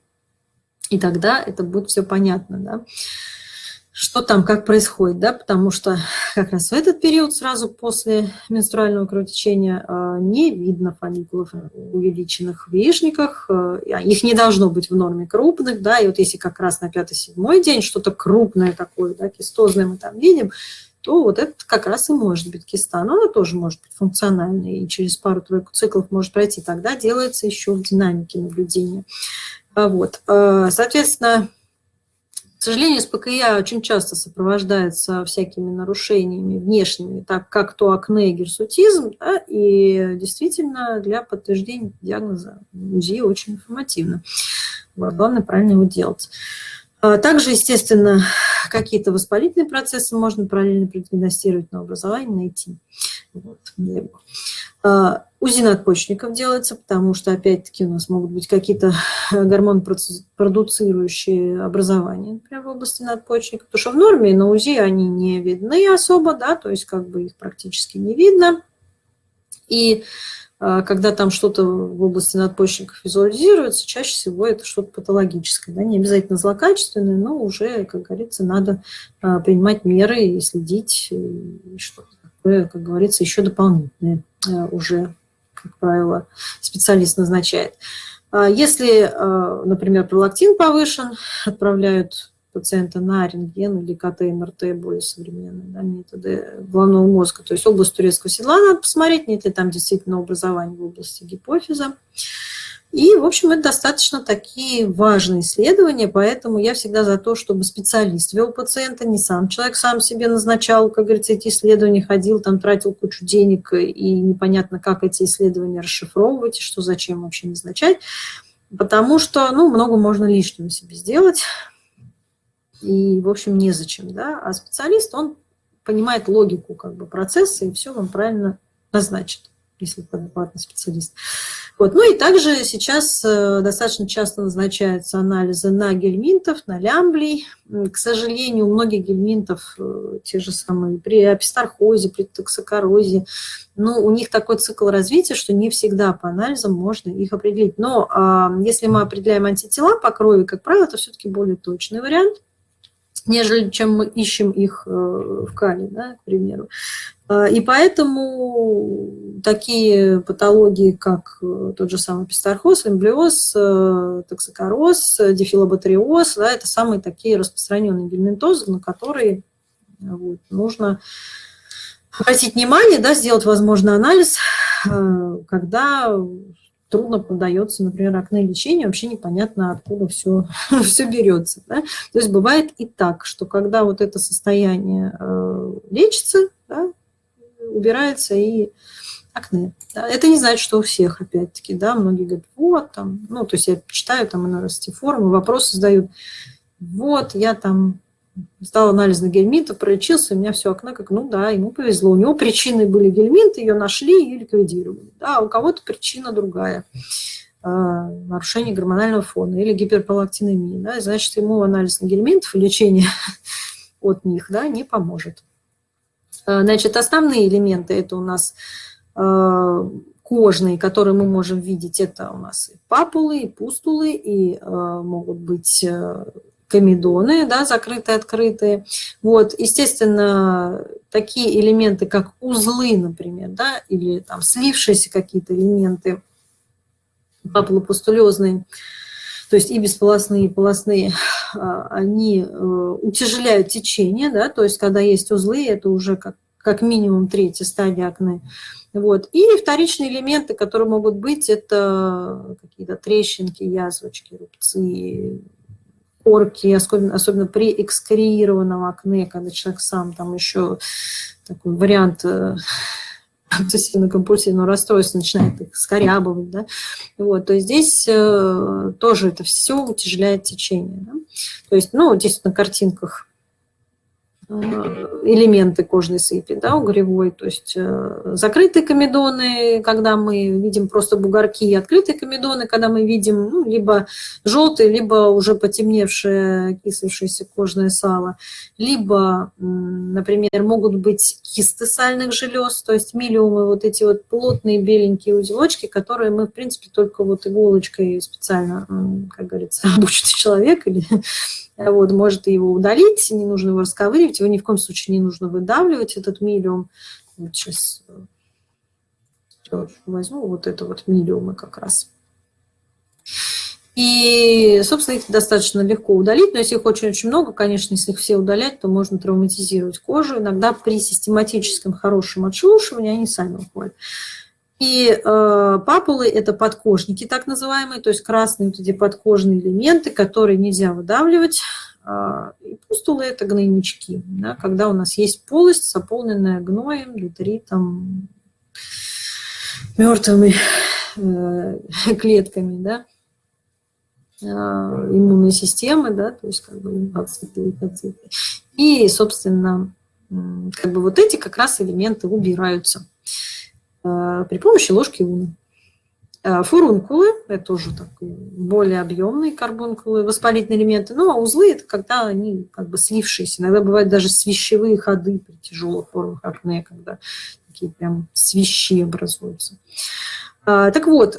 и тогда это будет все понятно. Да? Что там, как происходит, да, потому что как раз в этот период, сразу после менструального кровотечения, а, не видно фолликулов увеличенных в яичниках, а, их не должно быть в норме крупных, да, и вот если как раз на 5-7 день что-то крупное такое, да, кистозное мы там видим, то вот это как раз и может быть киста, но она тоже может быть функциональной, и через пару-тройку циклов может пройти, тогда делается еще в динамике наблюдения. Вот. А, соответственно, сожалению, СПКЯ очень часто сопровождается всякими нарушениями внешними, так как то акне и герсутизм, да, и действительно для подтверждения диагноза УЗИ очень информативно. Главное правильно его делать. А также, естественно, какие-то воспалительные процессы можно параллельно продиагностировать, но образование найти. Вот. УЗИ надпочечников делается, потому что, опять-таки, у нас могут быть какие-то *laughs* гормон-продуцирующие образования, например, в области надпочечников, потому что в норме на УЗИ они не видны особо, да, то есть как бы их практически не видно. И а, когда там что-то в области надпочечников визуализируется, чаще всего это что-то патологическое, да, не обязательно злокачественное, но уже, как говорится, надо а, принимать меры и следить, и что-то как говорится, еще дополнительное а, уже как правило, специалист назначает. А если, а, например, пролактин повышен, отправляют пациента на рентген или КТ, МРТ, более современные да, методы головного мозга. То есть область турецкого седла надо посмотреть, нет ли там действительно образования в области гипофиза. И, в общем, это достаточно такие важные исследования, поэтому я всегда за то, чтобы специалист вел пациента, не сам человек сам себе назначал, как говорится, эти исследования, ходил, там тратил кучу денег, и непонятно, как эти исследования расшифровывать, и что зачем вообще назначать, потому что, ну, много можно лишнего себе сделать, и, в общем, незачем, да, а специалист, он понимает логику как бы процесса и все вам правильно назначит если адекватный специалист. Вот. Ну и также сейчас э, достаточно часто назначаются анализы на гельминтов, на лямблий. К сожалению, у многих гельминтов э, те же самые при апистархозе, при токсокорозе, ну, у них такой цикл развития, что не всегда по анализам можно их определить. Но а, если мы определяем антитела по крови, как правило, это все-таки более точный вариант нежели чем мы ищем их э, в кале, да, к примеру. А, и поэтому такие патологии, как э, тот же самый пистархоз, эмблиоз, э, токсикороз, дифилобатриоз, да, это самые такие распространенные гельминтозы, на которые вот, нужно обратить внимание, да, сделать, возможно, анализ, когда трудно поддается, например, акне лечению, вообще непонятно, откуда все, *laughs* все берется. Да? То есть бывает и так, что когда вот это состояние э, лечится, да, убирается и акне. Да? Это не значит, что у всех, опять-таки, да, многие говорят, вот, там, ну, то есть я читаю там на форумы, вопросы задают, вот, я там сдал анализ на гельминтов, пролечился, у меня все окна как, ну да, ему повезло. У него причины были гельминты, ее нашли и ликвидировали. Да, а у кого-то причина другая. А, нарушение гормонального фона или гиперпролактинемия. Да, значит, ему анализ на гельминтов и лечение *laughs* от них да, не поможет. А, значит, основные элементы это у нас кожные, которые мы можем видеть, это у нас и папулы, и пустулы, и могут быть комедоны, да, закрытые, открытые. Вот, естественно, такие элементы, как узлы, например, да, или там слившиеся какие-то элементы папулопустулезные, то есть и бесполосные, и полостные, а, они э, утяжеляют течение, да, то есть когда есть узлы, это уже как, как минимум третья стадия акне. Вот. И вторичные элементы, которые могут быть, это какие-то трещинки, язвочки, рубцы, корки, особенно, особенно при экскреированном акне, когда человек сам там еще такой вариант э, *laughs* обсессивно-компульсивного расстройства начинает их скорябывать, да, вот, то здесь э, тоже это все утяжеляет течение, да? то есть, ну, здесь на картинках элементы кожной сыпи, да, угревой, то есть э, закрытые комедоны, когда мы видим просто бугорки, открытые комедоны, когда мы видим ну, либо желтые, либо уже потемневшее, кислившееся кожное сало, либо, например, могут быть кисты сальных желез, то есть миллиумы, вот эти вот плотные беленькие узелочки, которые мы, в принципе, только вот иголочкой специально, как говорится, *laughs* обученный человек или вот, может его удалить, не нужно его расковыривать, его ни в коем случае не нужно выдавливать, этот миллиум. Вот сейчас э, возьму вот это вот миллиумы как раз. И, собственно, их достаточно легко удалить, но если их очень-очень много, конечно, если их все удалять, то можно травматизировать кожу. Иногда при систематическом хорошем отшелушивании они сами уходят. И э, папулы – это подкожники так называемые, то есть красные вот эти подкожные элементы, которые нельзя выдавливать. Э, и пустулы – это гнойнички, да, когда у нас есть полость, заполненная гноем, детритом, мертвыми э, *laughs* клетками, да, э, иммунной системы, да, то есть как бы лимфоциты, лейкоциты. И, собственно, как бы вот эти как раз элементы убираются. При помощи ложки уна. Фурункулы – это тоже такие более объемные карбункулы, воспалительные элементы. Ну, а узлы – это когда они как бы слившиеся. Иногда бывают даже свищевые ходы при тяжелых формах акне, когда такие прям свищи образуются. Так вот,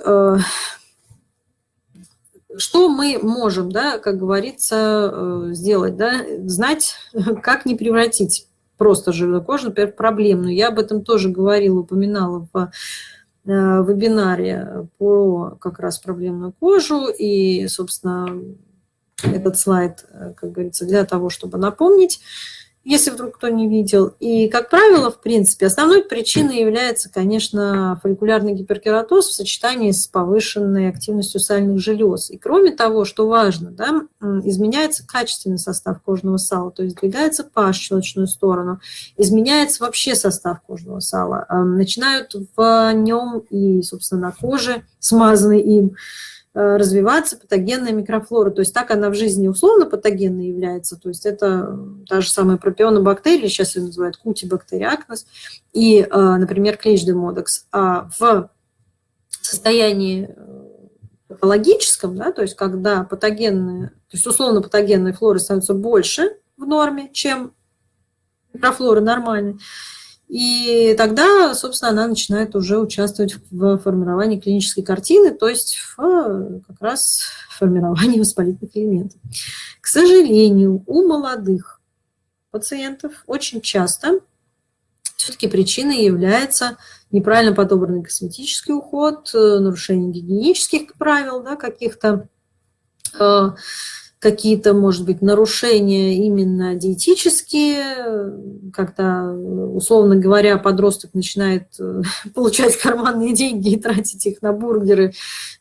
что мы можем, да, как говорится, э, сделать, да, знать, *laughs* как не превратить просто жирную кожу, например, проблемную. Я об этом тоже говорила, упоминала в э, вебинаре про как раз проблемную кожу, и, собственно, этот слайд, э, как говорится, для того, чтобы напомнить, если вдруг кто не видел. И, как правило, в принципе, основной причиной является, конечно, фолликулярный гиперкератоз в сочетании с повышенной активностью сальных желез. И кроме того, что важно, да, изменяется качественный состав кожного сала, то есть двигается pH в щелочную сторону, изменяется вообще состав кожного сала. Начинают в нем и, собственно, на коже, смазанной им, развиваться патогенная микрофлора. То есть так она в жизни условно патогенной является. То есть это та же самая пропионобактерия, сейчас ее называют кутибактериакнос, и, э, например, клещ-демодекс. А в состоянии э, патологическом, да, то есть когда патогенная, то есть условно патогенная флора становится больше в норме, чем микрофлора нормальной, и тогда, собственно, она начинает уже участвовать в формировании клинической картины, то есть в как раз формировании воспалительных элементов. К сожалению, у молодых пациентов очень часто все-таки причиной является неправильно подобранный косметический уход, э, нарушение гигиенических правил да, каких-то, э, какие-то, может быть, нарушения именно диетические, когда, условно говоря, подросток начинает э, *laughs* получать карманные деньги и тратить их на бургеры,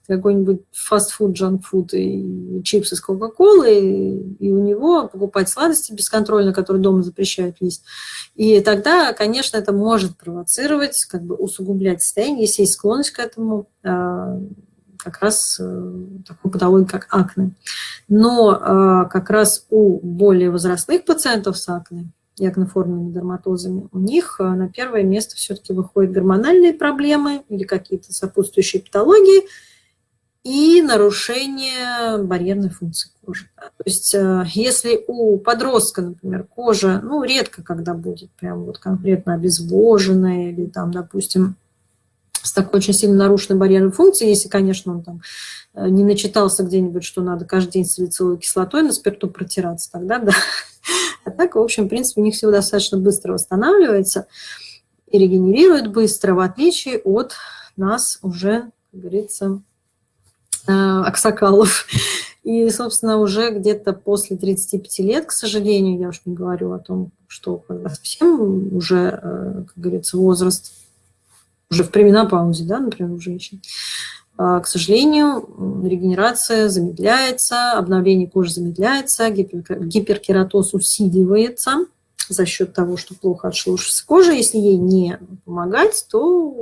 какой-нибудь фастфуд, джанкфуд и чипсы с кока-колой, и у него покупать сладости бесконтрольно, которые дома запрещают есть. И тогда, конечно, это может провоцировать, как бы усугублять состояние, если есть склонность к этому, а, как раз э, такой патологии, как акне. Но э, как раз у более возрастных пациентов с акне и акноформными дерматозами, у них э, на первое место все-таки выходят гормональные проблемы или какие-то сопутствующие патологии и нарушение барьерной функции кожи. То есть если у подростка, например, кожа, ну, редко когда будет прям вот конкретно обезвоженная или там, допустим, с такой очень сильно нарушенной барьерной функцией, если, конечно, он там э, не начитался где-нибудь, что надо каждый день салициловой кислотой на спирту протираться, тогда да. А так, в общем, в принципе, у них все достаточно быстро восстанавливается и регенерирует быстро, в отличие от нас уже, как говорится, э, аксакалов. И, собственно, уже где-то после 35 лет, к сожалению, я уж не говорю о том, что совсем уже, э, как говорится, возраст уже в пременопаузе, да, например, у женщин, а, к сожалению, регенерация замедляется, обновление кожи замедляется, гиперкератоз усиливается за счет того, что плохо отшелушивается кожа. Если ей не помогать, то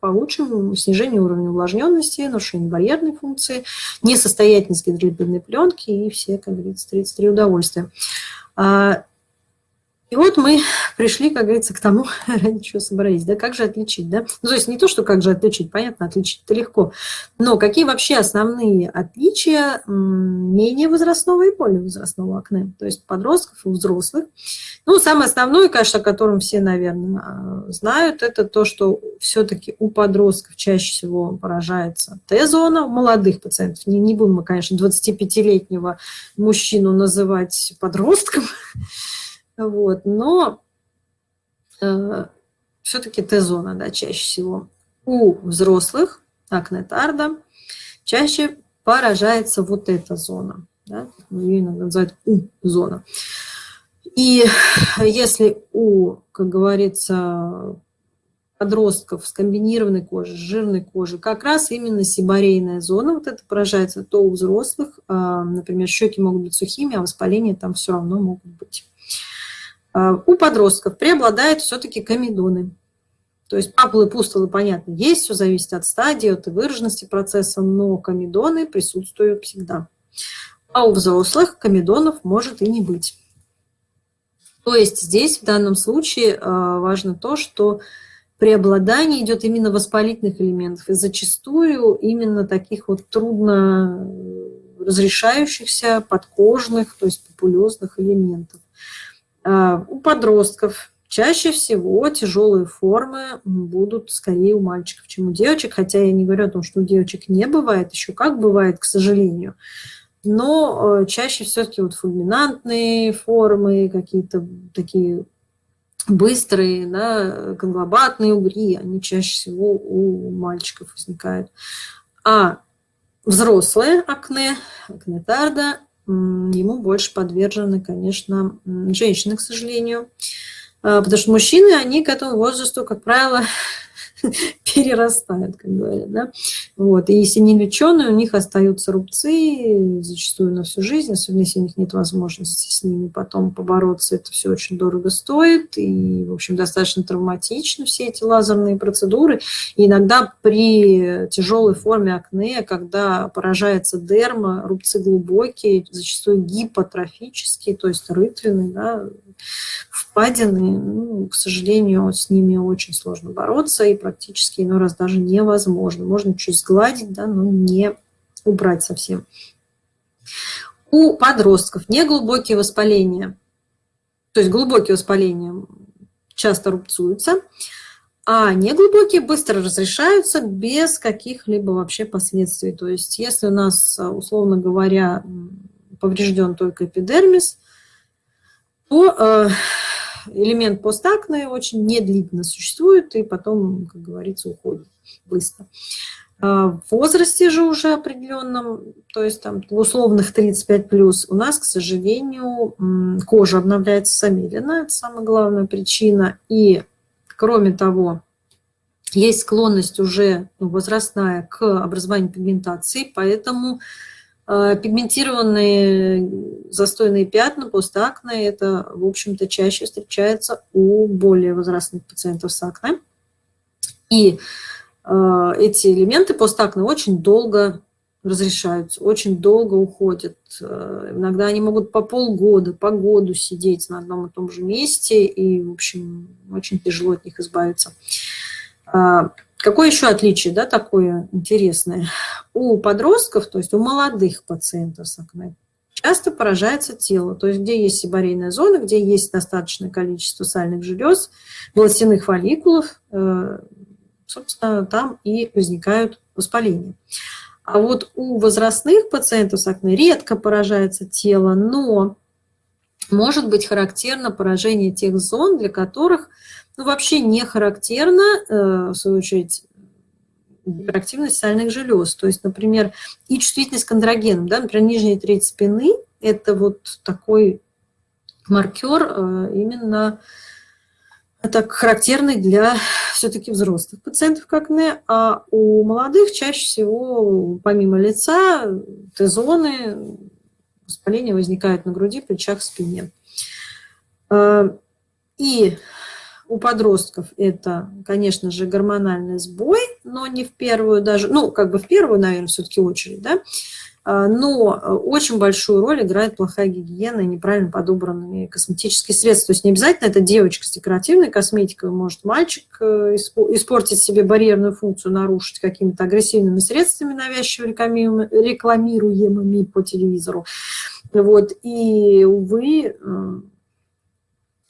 получим снижение уровня увлажненности, нарушение барьерной функции, несостоятельность гидролипидной пленки и все, как говорится, 33 удовольствия. И вот мы пришли, как говорится, к тому, *laughs* ради чего собрались, да, как же отличить, да? Ну, то есть не то, что как же отличить, понятно, отличить это легко, но какие вообще основные отличия менее возрастного и более возрастного акне, то есть подростков и взрослых. Ну, самое основное, конечно, о котором все, наверное, а, знают, это то, что все-таки у подростков чаще всего поражается Т-зона, у молодых пациентов. Не, не будем мы, конечно, 25-летнего мужчину называть подростком, *laughs* вот, но э, все-таки Т-зона, да, чаще всего. У взрослых акнетарда чаще поражается вот эта зона. Да? Ее иногда называют У-зона. И если у, как говорится, подростков с комбинированной кожей, с жирной кожей, как раз именно сибарейная зона вот это поражается, то у взрослых, а, например, щеки могут быть сухими, а воспаления там все равно могут быть. А, у подростков преобладают все-таки комедоны. То есть папулы, пустулы, понятно, есть, все зависит от стадии, от выраженности процесса, но комедоны присутствуют всегда. А у взрослых комедонов может и не быть. То есть здесь в данном случае а, важно то, что преобладание идет именно воспалительных элементов, и зачастую именно таких вот трудно разрешающихся подкожных, то есть популезных элементов. А, у подростков чаще всего тяжелые формы будут скорее у мальчиков, чем у девочек, хотя я не говорю о том, что у девочек не бывает, еще как бывает, к сожалению. Но э, чаще все-таки вот фульминантные формы, какие-то такие быстрые, да, конглобатные угри, они чаще всего у мальчиков возникают. А взрослое акне, акне тарда, ему больше подвержены, конечно, женщины, к сожалению. А, потому что мужчины, они к этому возрасту, как правило, *laughs* перерастают, как говорят. Да? Вот. И если не леченые, у них остаются рубцы зачастую на всю жизнь, особенно если у них нет возможности с ними потом побороться. Это все очень дорого стоит и, в общем, достаточно травматично все эти лазерные процедуры. И иногда при тяжелой форме акне, когда поражается дерма, рубцы глубокие, зачастую гипотрофические, то есть рытвины, да, впадины, ну, к сожалению, с ними очень сложно бороться, и практически иной раз даже невозможно. Можно чуть сгладить, да, но не убрать совсем. У подростков неглубокие воспаления, то есть глубокие воспаления часто рубцуются, а неглубокие быстро разрешаются без каких-либо вообще последствий. То есть если у нас, условно говоря, поврежден только эпидермис, то э, элемент постакне очень недлительно существует и потом, как говорится, уходит быстро. А в возрасте же уже определенном, то есть там условных 35 плюс, у нас, к сожалению, кожа обновляется замедленно, это самая главная причина. И кроме того, есть склонность уже ну, возрастная к образованию пигментации, поэтому пигментированные застойные пятна, постакне, это, в общем-то, чаще встречается у более возрастных пациентов с акне. И э, эти элементы постакне очень долго разрешаются, очень долго уходят. Э, иногда они могут по полгода, по году сидеть на одном и том же месте, и, в общем, очень тяжело от них избавиться. Какое еще отличие, да, такое интересное? У подростков, то есть у молодых пациентов с акне, часто поражается тело, то есть где есть сибарейная зона, где есть достаточное количество сальных желез, волосяных фолликулов, э, собственно, там и возникают воспаления. А вот у возрастных пациентов с акне редко поражается тело, но может быть характерно поражение тех зон, для которых ну, вообще не характерна, э, в свою очередь, гиперактивность сальных желез. То есть, например, и чувствительность к андрогенам. Да? Например, нижняя треть спины – это вот такой маркер э, именно так характерный для все-таки взрослых пациентов как не, а у молодых чаще всего помимо лица Т-зоны воспаления возникают на груди, плечах, спине. Э, и у подростков это, конечно же, гормональный сбой, но не в первую даже, ну, как бы в первую, наверное, все-таки очередь, да, а, но очень большую роль играет плохая гигиена и неправильно подобранные косметические средства. То есть не обязательно это девочка с декоративной косметикой, может мальчик э, испортить себе барьерную функцию, нарушить какими-то агрессивными средствами, навязчиво рекламируемыми по телевизору. Вот. И, увы, э,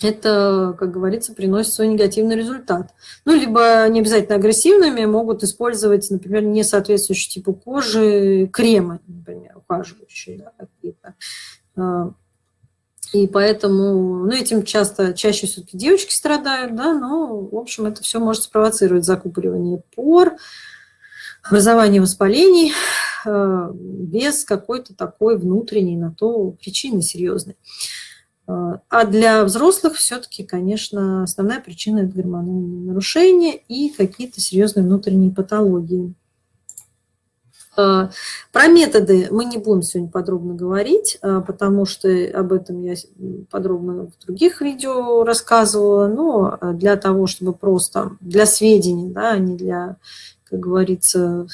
это, как говорится, приносит свой негативный результат. Ну, либо не обязательно агрессивными, могут использовать, например, не соответствующие типу кожи кремы, например, ухаживающие да, какие-то. А, и поэтому, ну, этим часто, чаще все-таки девочки страдают, да, но, в общем, это все может спровоцировать закупоривание пор, образование воспалений а, без какой-то такой внутренней на то причины серьезной. А для взрослых все-таки, конечно, основная причина – это гормональные нарушения и какие-то серьезные внутренние патологии. А, про методы мы не будем сегодня подробно говорить, а, потому что об этом я подробно в других видео рассказывала, но для того, чтобы просто для сведений, да, а не для, как говорится,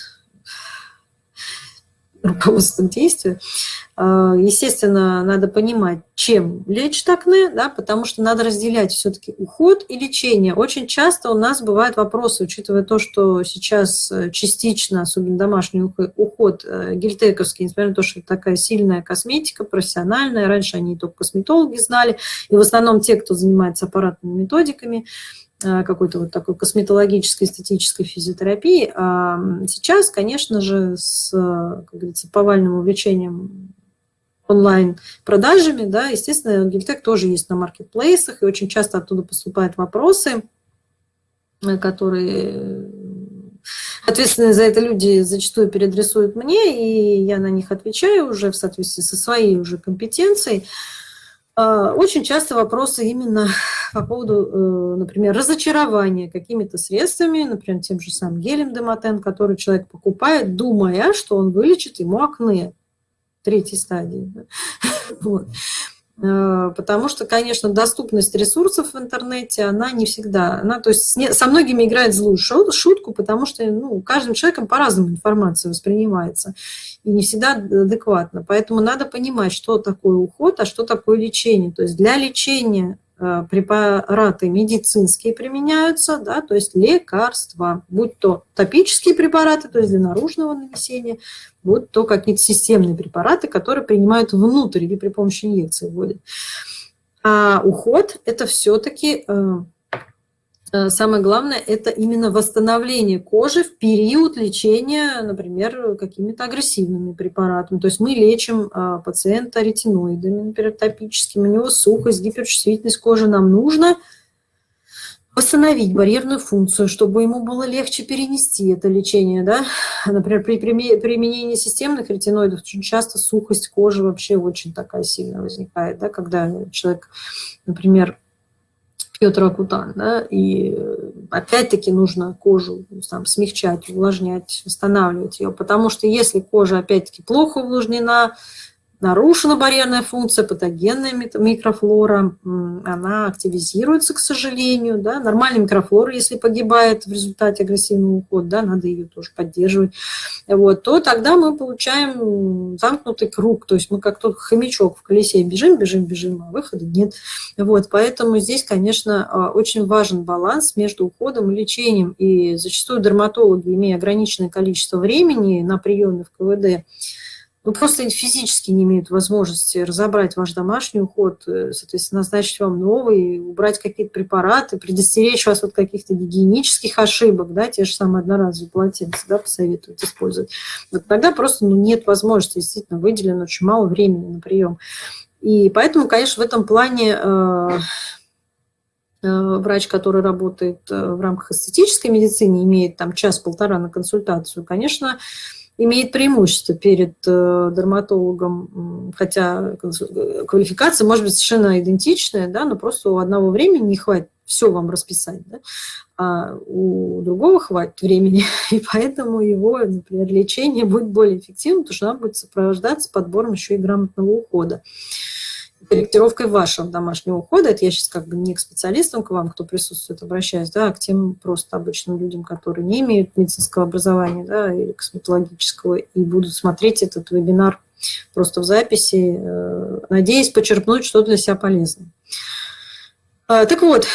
руководство к. А, естественно, надо понимать, чем лечит акне, да, потому что надо разделять все-таки уход и лечение. Очень часто у нас бывают вопросы, учитывая то, что сейчас э, частично, особенно домашний уход э, гельтековский, несмотря на то, что это такая сильная косметика, профессиональная, раньше они только косметологи знали, и в основном те, кто занимается аппаратными методиками, какой-то вот такой косметологической, эстетической физиотерапии. А сейчас, конечно же, с, как говорится, повальным увлечением онлайн-продажами, да, естественно, Гильтек тоже есть на маркетплейсах, и очень часто оттуда поступают вопросы, э, которые ответственные за это люди зачастую переадресуют мне, и я на них отвечаю уже в соответствии со своей уже компетенцией. А, очень часто вопросы именно по поводу, э, например, разочарования какими-то средствами, например, тем же самым гелем Демотен, который человек покупает, думая, что он вылечит ему акне третьей стадии. *laughs* Вот. Э, потому что, конечно, доступность ресурсов в интернете, она не всегда, она, то есть со многими играет злую шутку, потому что ну, каждым человеком по-разному информация воспринимается и не всегда адекватно. Поэтому надо понимать, что такое уход, а что такое лечение. То есть для лечения препараты медицинские применяются, да, то есть лекарства, будь то топические препараты, то есть для наружного нанесения, будь то какие-то системные препараты, которые принимают внутрь или при помощи инъекции вводят. А уход – это все-таки э, Э, самое главное – это именно восстановление кожи в период лечения, например, какими-то агрессивными препаратами. То есть мы лечим а, пациента ретиноидами, например, топическими, у него сухость, гиперчувствительность кожи. Нам нужно восстановить барьерную функцию, чтобы ему было легче перенести это лечение. Да? Например, при применении системных ретиноидов очень часто сухость кожи вообще очень такая сильная возникает, да? когда человек, например, пьет ракутан, да, и опять-таки нужно кожу там, смягчать, увлажнять, восстанавливать ее, потому что если кожа опять-таки плохо увлажнена, нарушена барьерная функция, патогенная микрофлора, она активизируется, к сожалению. Да? Нормальная микрофлора, если погибает в результате агрессивного ухода, да, надо ее тоже поддерживать, вот, то тогда мы получаем замкнутый круг, то есть мы как тот хомячок в колесе бежим, бежим, бежим, а выхода нет. Вот, поэтому здесь, конечно, а, очень важен баланс между уходом и лечением, и зачастую дерматологи, имея ограниченное количество времени на приеме в КВД, ну, просто физически не имеют возможности разобрать ваш домашний уход, э, соответственно, назначить вам новый, убрать какие-то препараты, предостеречь вас от каких-то гигиенических ошибок, да, те же самые одноразовые полотенца, да, посоветуют использовать. Вот тогда просто ну, нет возможности, действительно, выделено очень мало времени на прием. И поэтому, конечно, в этом плане э, э, врач, который работает в рамках эстетической медицины, имеет там час-полтора на консультацию, конечно, имеет преимущество перед э, дерматологом, хотя квалификация может быть совершенно идентичная, да, но просто у одного времени не хватит все вам расписать, да, а у другого хватит времени, *laughs* и поэтому его, например, лечение будет более эффективным, потому что оно будет сопровождаться подбором еще и грамотного ухода корректировкой вашего домашнего ухода, это я сейчас как бы не к специалистам, к вам, кто присутствует, обращаюсь, да, а к тем просто обычным людям, которые не имеют медицинского образования, да, или косметологического, и будут смотреть этот вебинар просто в записи, э, надеясь почерпнуть что-то для себя полезное. А, так вот,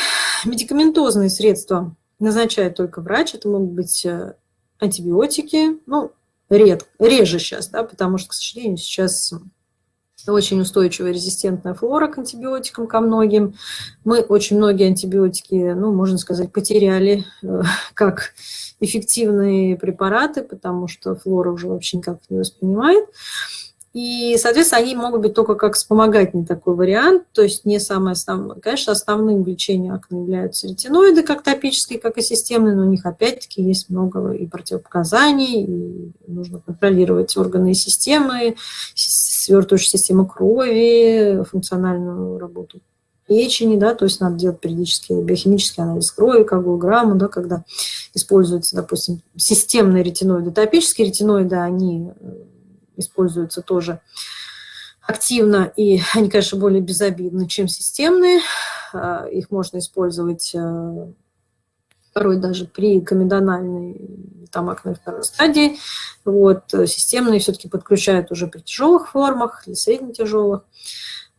медикаментозные средства назначает только врач, это могут быть э, антибиотики, ну, ред, реже сейчас, да, потому что, к сожалению, сейчас очень устойчивая резистентная флора к антибиотикам, ко многим. Мы очень многие антибиотики, ну, можно сказать, потеряли э, *laughs* как эффективные препараты, потому что флора уже вообще никак не воспринимает. И, соответственно, они могут быть только как вспомогательный такой вариант, то есть не самое основное. Конечно, основным лечением акне являются ретиноиды, как топические, как и системные, но у них опять-таки есть много и противопоказаний, и нужно контролировать органы и системы, свертывающую систему крови, функциональную работу печени, да, то есть надо делать периодически биохимический анализ крови, коагулограмму, да, когда используются, допустим, системные ретиноиды. Топические ретиноиды, они э, используются тоже активно, и *laughs* они, конечно, более безобидны, чем системные. А, их можно использовать э, порой даже при комедональной там акне второй стадии. Вот, системные все-таки подключают уже при тяжелых формах или средне-тяжелых.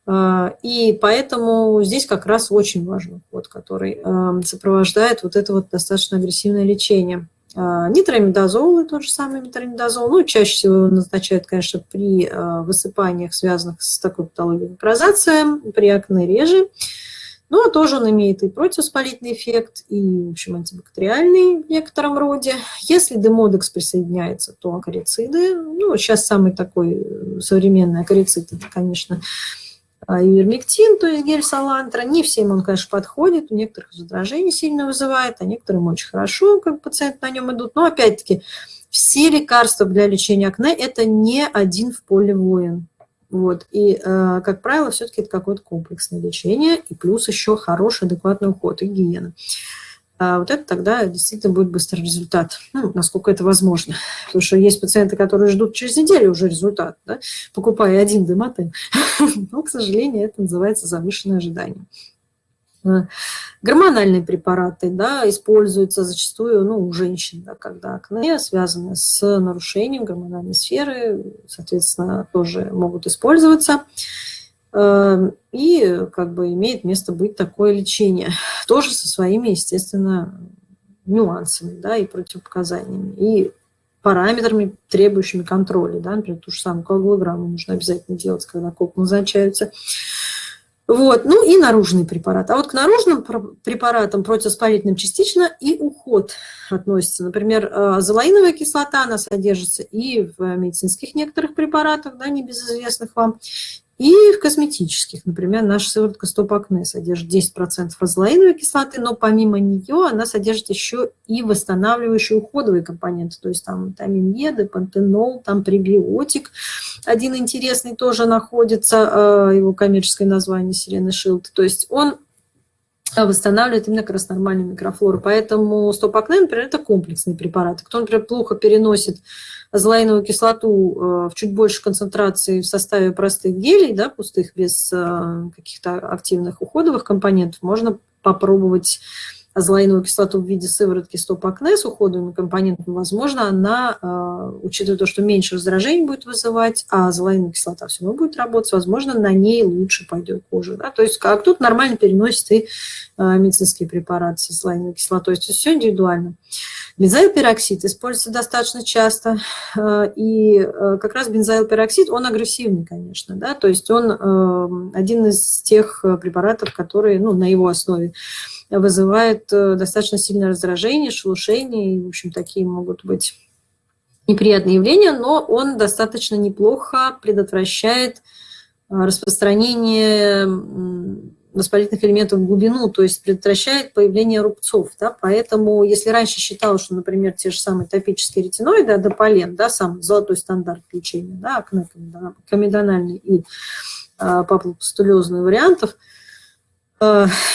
А, и поэтому здесь как раз очень важный ход, который эм, сопровождает вот это вот достаточно агрессивное лечение. А, нитромидозол, тот же самый метромидозол, ну, чаще всего его назначают, конечно, при э, высыпаниях, связанных с такой патологией, как розация, при акне реже. Но тоже он имеет и противоспалительный эффект, и, в общем, антибактериальный в некотором роде. Если демодекс присоединяется, то акарициды, ну, сейчас самый такой э, современный акарицид, это, конечно, ивермектин, то есть гель салантра. Не всем он, конечно, подходит, у некоторых раздражение сильно вызывает, а некоторым очень хорошо, как пациенты на нем идут. Но опять-таки, все лекарства для лечения акне – это не один в поле воин. Вот. И, э, как правило, все-таки это какое-то комплексное лечение, и плюс еще хороший, адекватный уход и гигиена а вот это тогда действительно будет быстрый результат, ну, насколько это возможно. Потому что есть пациенты, которые ждут через неделю уже результат, да, покупая один дематен. *laughs* Но, к сожалению, это называется завышенное ожидание. А, гормональные препараты да, используются зачастую ну, у женщин, да, когда акне связаны с нарушением гормональной сферы, соответственно, тоже могут использоваться. Эм, и как бы имеет место быть такое лечение. *laughs* Тоже со своими, естественно, нюансами да, и противопоказаниями, и параметрами, требующими контроля. Да, например, ту же самую коагулограмму нужно обязательно делать, когда коп назначаются. Вот, ну и наружный препарат. А вот к наружным препаратам противоспалительным частично и уход относится. Например, э, азолаиновая кислота, она содержится и в медицинских некоторых препаратах, да, небезызвестных вам, и в косметических, например, наша сыворотка стоп-акне содержит 10% розолаиновой кислоты, но помимо нее она содержит еще и восстанавливающие уходовые компоненты, то есть там витамин Е, депантенол, там пребиотик. Один интересный тоже находится, э, его коммерческое название Сирена Шилд. То есть он восстанавливает именно как раз нормальную микрофлору. Поэтому стоп-акне, например, это комплексный препарат. Кто, например, плохо переносит азолаиновую кислоту э, в чуть больше концентрации в составе простых гелей, да, пустых, без э, каких-то активных уходовых компонентов, можно попробовать азолаиновую кислоту в виде сыворотки стоп-акне с уходовыми компонентами, возможно, она, э, учитывая то, что меньше раздражений будет вызывать, а азолаиновая кислота все равно будет работать, возможно, на ней лучше пойдет кожа. Да? То есть как тут нормально переносит и э, медицинские препараты с азолаиновой кислотой. То есть все индивидуально. Бензоилпероксид используется достаточно часто, э, и как раз бензоилпероксид, он агрессивный, конечно, да, то есть он один из тех препаратов, которые, ну, на его основе вызывает э, достаточно сильное раздражение, шелушение, и, в общем, такие могут быть неприятные явления, но он достаточно неплохо предотвращает э, распространение воспалительных элементов в глубину, то есть предотвращает появление рубцов. Да? Поэтому, если раньше считалось, что, например, те же самые топические ретиноиды, адополен, да, сам золотой стандарт лечения, да, акне комедональный и э, папулопустулезный вариантов –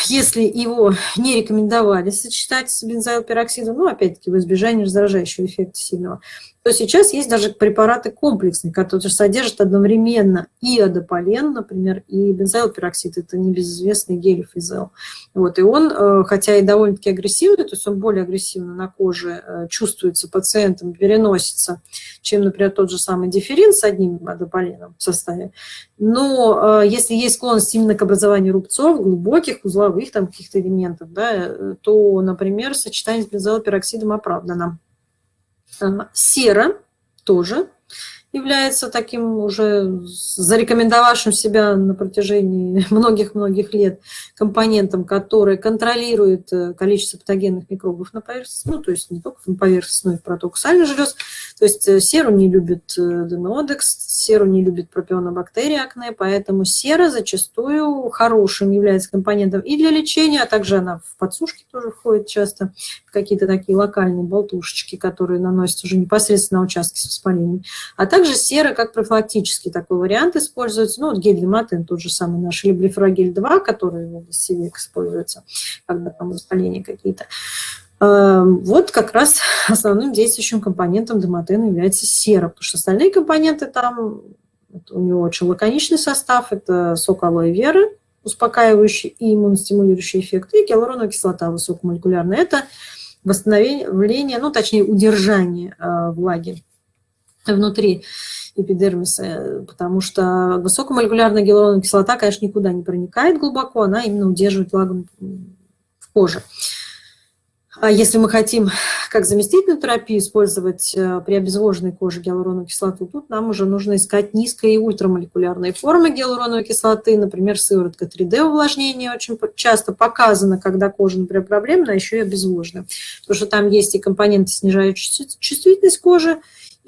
если его не рекомендовали сочетать с бензоилпероксидом, ну, опять-таки, в избежание раздражающего эффекта сильного, то сейчас есть даже препараты комплексные, которые содержат одновременно и адополен, например, и бензоилпероксид, это небезызвестный гелифизел. Вот, и он, э, хотя и довольно-таки агрессивный, то есть он более агрессивно на коже э, чувствуется пациентом, переносится, чем, например, тот же самый диферин с одним адополеном в составе. Но э, если есть склонность именно к образованию рубцов, глубоких, узловых там каких-то элементов, да, то, например, сочетание с бензоилпероксидом оправдано. Сера тоже является таким уже зарекомендовавшим себя на протяжении *laughs* многих-многих лет компонентом, который контролирует э, количество патогенных микробов на поверхности, ну, то есть не только на поверхности, но и в проток сальных желез. То есть э, серу не любит э, демиодекс, серу не любит пропионобактерии акне, поэтому сера зачастую хорошим является компонентом и для лечения, а также она в подсушке тоже входит часто, какие-то такие локальные болтушечки, которые наносятся уже непосредственно на участки с воспалением. А также также сера как профилактический такой вариант используется. Ну, вот гель Дематен, тот же самый наш либрифрагель 2, который в области век используется, когда там воспаления какие-то. Эм, вот как раз *laughs* основным действующим компонентом дематена является сера, потому что остальные компоненты там, у него очень лаконичный состав, это сок алоэ веры, успокаивающий и иммуностимулирующий эффект, и гиалуроновая кислота высокомолекулярная. Это восстановление, ну, точнее, удержание влаги внутри эпидермиса, потому что высокомолекулярная гиалуроновая кислота, конечно, никуда не проникает глубоко, она именно удерживает влагу в коже. А если мы хотим как заместительную терапию использовать э, при обезвоженной коже гиалуроновую кислоту, тут нам уже нужно искать низкие и ультрамолекулярные формы гиалуроновой кислоты, например, сыворотка 3D увлажнения очень часто показана, когда кожа, например, проблемная, а еще и обезвожена. Потому что там есть и компоненты, снижающие чувствительность кожи,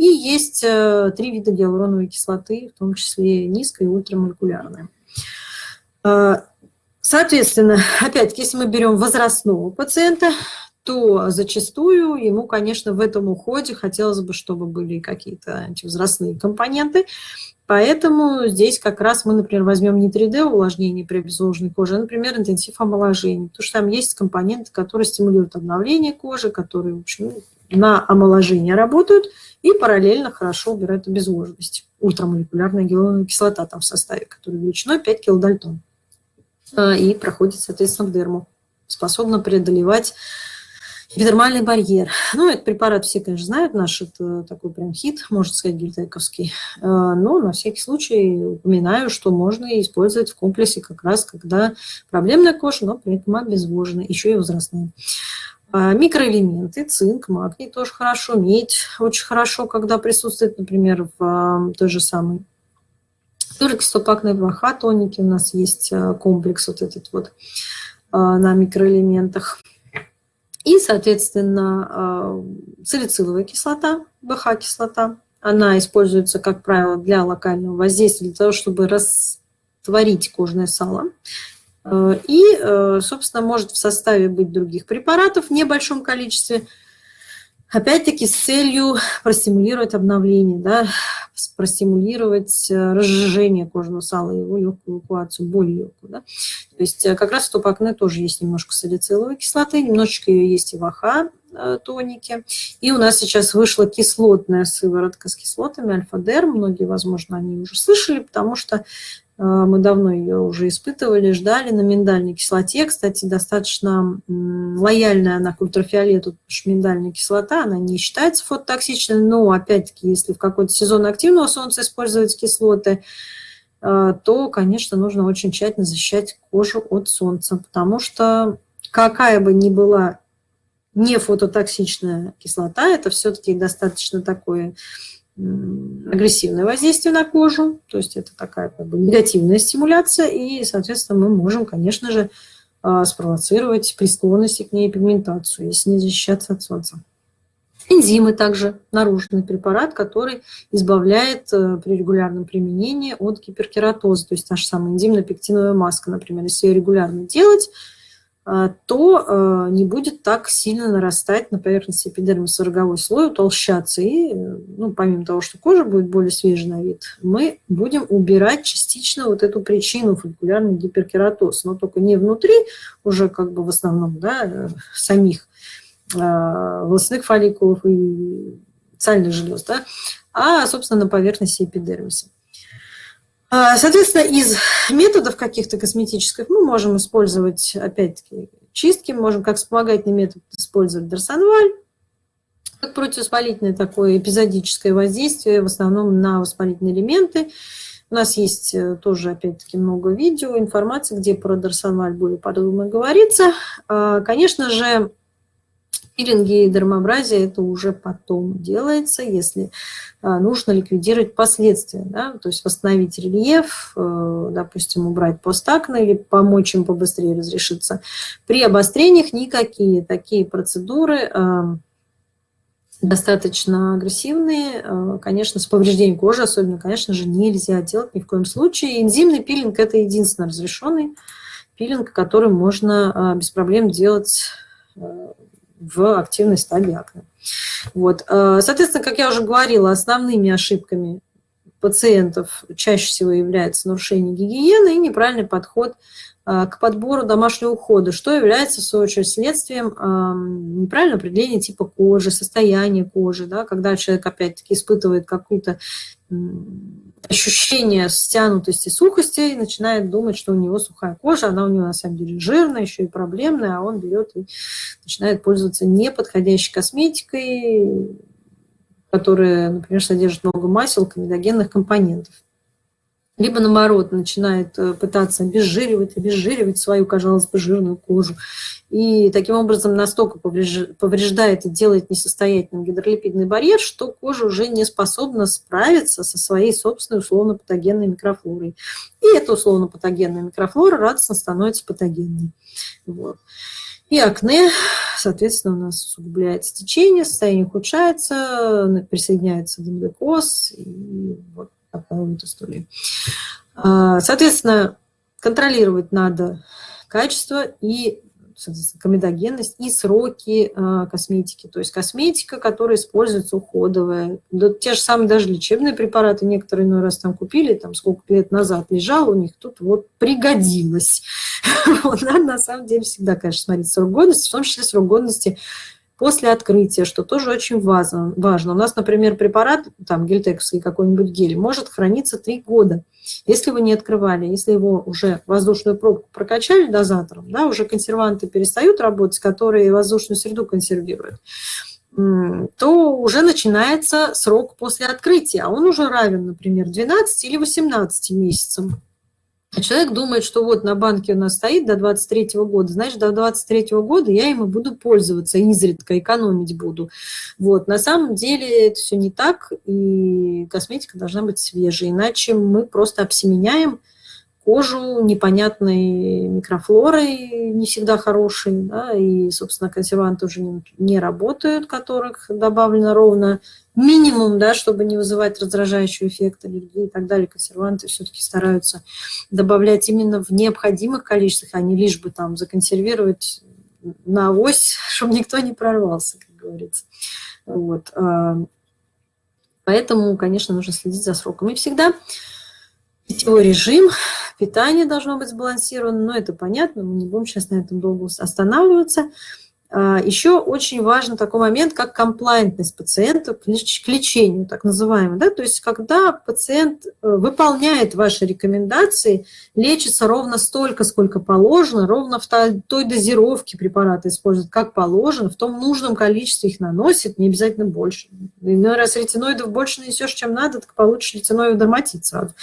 и есть э, три вида гиалуроновой кислоты, в том числе низкая и ультрамолекулярная. Э, соответственно, *laughs* опять если мы берем возрастного пациента, то зачастую ему, конечно, в этом уходе хотелось бы, чтобы были какие-то антивозрастные компоненты. Поэтому здесь как раз мы, например, возьмем не 3D увлажнение при обезвоженной коже, а, например, интенсив омоложения. Потому что там есть компоненты, которые стимулируют обновление кожи, которые, в общем, на омоложение работают и параллельно хорошо убирают обезвоженность. Ультрамолекулярная гиалуроновая кислота там в составе, которая величиной 5 килодальтон. А, и проходит, соответственно, в дерму. Способна преодолевать Эпидермальный барьер. Ну, этот препарат все, конечно, знают, наш это такой прям хит, можно сказать, гильтековский. А, но на всякий случай упоминаю, что можно использовать в комплексе как раз, когда проблемная кожа, но при этом обезвожена, еще и возрастная. А, микроэлементы, цинк, магний тоже хорошо, медь очень хорошо, когда присутствует, например, в а, той же самой Туркистопакной 2Х тоники у нас есть комплекс вот этот вот на микроэлементах. И, соответственно, а, салициловая кислота, БХ-кислота, она используется, как правило, для локального воздействия, для того, чтобы растворить кожное сало. А, и, э, собственно, может в составе быть других препаратов в небольшом количестве – Опять-таки с целью простимулировать обновление, да, простимулировать э, разжижение кожного сала, его легкую эвакуацию, более легкую. Да. То есть э, как раз в топакне тоже есть немножко салициловой кислоты, немножечко ее есть и в АХ э, тонике. И у нас сейчас вышла кислотная сыворотка с кислотами, альфа-дер. Многие, возможно, они уже слышали, потому что мы давно ее уже испытывали, ждали на миндальной кислоте. Кстати, достаточно лояльная она к ультрафиолету, потому что миндальная кислота, она не считается фототоксичной, но, опять-таки, если в какой-то сезон активного солнца использовать кислоты, а, то, конечно, нужно очень тщательно защищать кожу от солнца, потому что какая бы ни была не фототоксичная кислота, это все-таки достаточно такое агрессивное воздействие на кожу, то есть это такая как бы негативная стимуляция, и, соответственно, мы можем, конечно же, а, спровоцировать при склонности к ней пигментацию, если не защищаться от солнца. Энзимы также наружный препарат, который избавляет э, при регулярном применении от гиперкератоза, то есть та же самая энзимно-пектиновая маска, например, если ее регулярно делать, то а, не будет так сильно нарастать на поверхности эпидермиса роговой слой, утолщаться. И, ну, помимо того, что кожа будет более свежей на вид, мы будем убирать частично вот эту причину фолликулярный гиперкератоз, но только не внутри, уже как бы в основном, да, самих а, волосных фолликулов и сальных желез, да, а, собственно, на поверхности эпидермиса. А, соответственно, из методов каких-то косметических мы можем использовать, опять-таки, чистки, можем как вспомогательный метод использовать дарсонваль, как противовоспалительное такое эпизодическое воздействие, в основном на воспалительные элементы. У нас есть э, тоже, опять-таки, много видео, информации, где про дарсонваль более подробно говорится. А, конечно же, пилинги и дермообразие это уже потом делается, если а, нужно ликвидировать последствия, да, то есть восстановить рельеф, э, допустим, убрать постакна или помочь им побыстрее разрешиться. При обострениях никакие такие процедуры э, достаточно агрессивные, э, конечно, с повреждением кожи особенно, конечно же, нельзя делать ни в коем случае. Энзимный пилинг – это единственный разрешенный пилинг, который можно без проблем делать в активной стадии акне. Вот. Э, соответственно, как я уже говорила, основными ошибками пациентов чаще всего является нарушение гигиены и неправильный подход э, к подбору домашнего ухода, что является, в свою очередь, следствием неправильного определения типа кожи, состояния кожи, да, когда человек, опять-таки, испытывает какую-то ощущение стянутости, сухости и начинает думать, что у него сухая кожа, она у него на самом деле жирная, еще и проблемная, а он берет и начинает пользоваться неподходящей косметикой, которая, например, содержит много масел, комедогенных компонентов либо наоборот начинает э, пытаться обезжиривать, обезжиривать свою, казалось бы, жирную кожу. И таким образом настолько повреждает и делает несостоятельным гидролипидный барьер, что кожа уже не способна справиться со своей собственной условно-патогенной микрофлорой. И эта условно-патогенная микрофлора радостно становится патогенной. Вот. И акне, соответственно, у нас усугубляется течение, состояние ухудшается, присоединяется демодекоз, и вот вот история. А, соответственно, контролировать надо качество и комедогенность и сроки э, косметики. То есть косметика, которая используется уходовая. Да, те же самые даже лечебные препараты некоторые иной раз там купили, там сколько лет назад лежал у них, тут вот пригодилось. *laughs* Надо на самом деле всегда, конечно, смотреть срок годности, в том числе срок годности после открытия, что тоже очень важно. важно. У нас, например, препарат, там гельтековский какой-нибудь гель, может храниться 3 года. Если вы не открывали, если его уже воздушную пробку прокачали дозатором, да, уже консерванты перестают работать, которые воздушную среду консервируют, то уже начинается срок после открытия, а он уже равен, например, 12 или 18 месяцам. Человек думает, что вот на банке у нас стоит до 23 -го года, значит, до 23 -го года я ему буду пользоваться, изредка экономить буду. Вот. На самом деле это все не так, и косметика должна быть свежей, иначе мы просто обсеменяем кожу непонятной микрофлорой, не всегда хорошей, да, и, собственно, консерванты уже не, не работают, которых добавлено ровно минимум, да, чтобы не вызывать раздражающий эффект аллергии и так далее. Консерванты все-таки стараются добавлять именно в необходимых количествах, а не лишь бы там законсервировать на авось, *laughs* чтобы никто не прорвался, как говорится. Вот. А, поэтому, конечно, нужно следить за сроком. И всегда питьевой режим, питание должно быть сбалансировано, но это понятно, мы не будем сейчас на этом долго останавливаться. А, Еще очень важен такой момент, как комплайентность пациента к лечению, так называемый. Да? То есть, когда пациент э, выполняет ваши рекомендации, лечится ровно столько, сколько положено, ровно в той дозировке препарата использует, как положено, в том нужном количестве их наносит, не обязательно больше. Иной раз ретиноидов больше нанесешь, чем надо, так получишь ретиноидов дерматит сразу.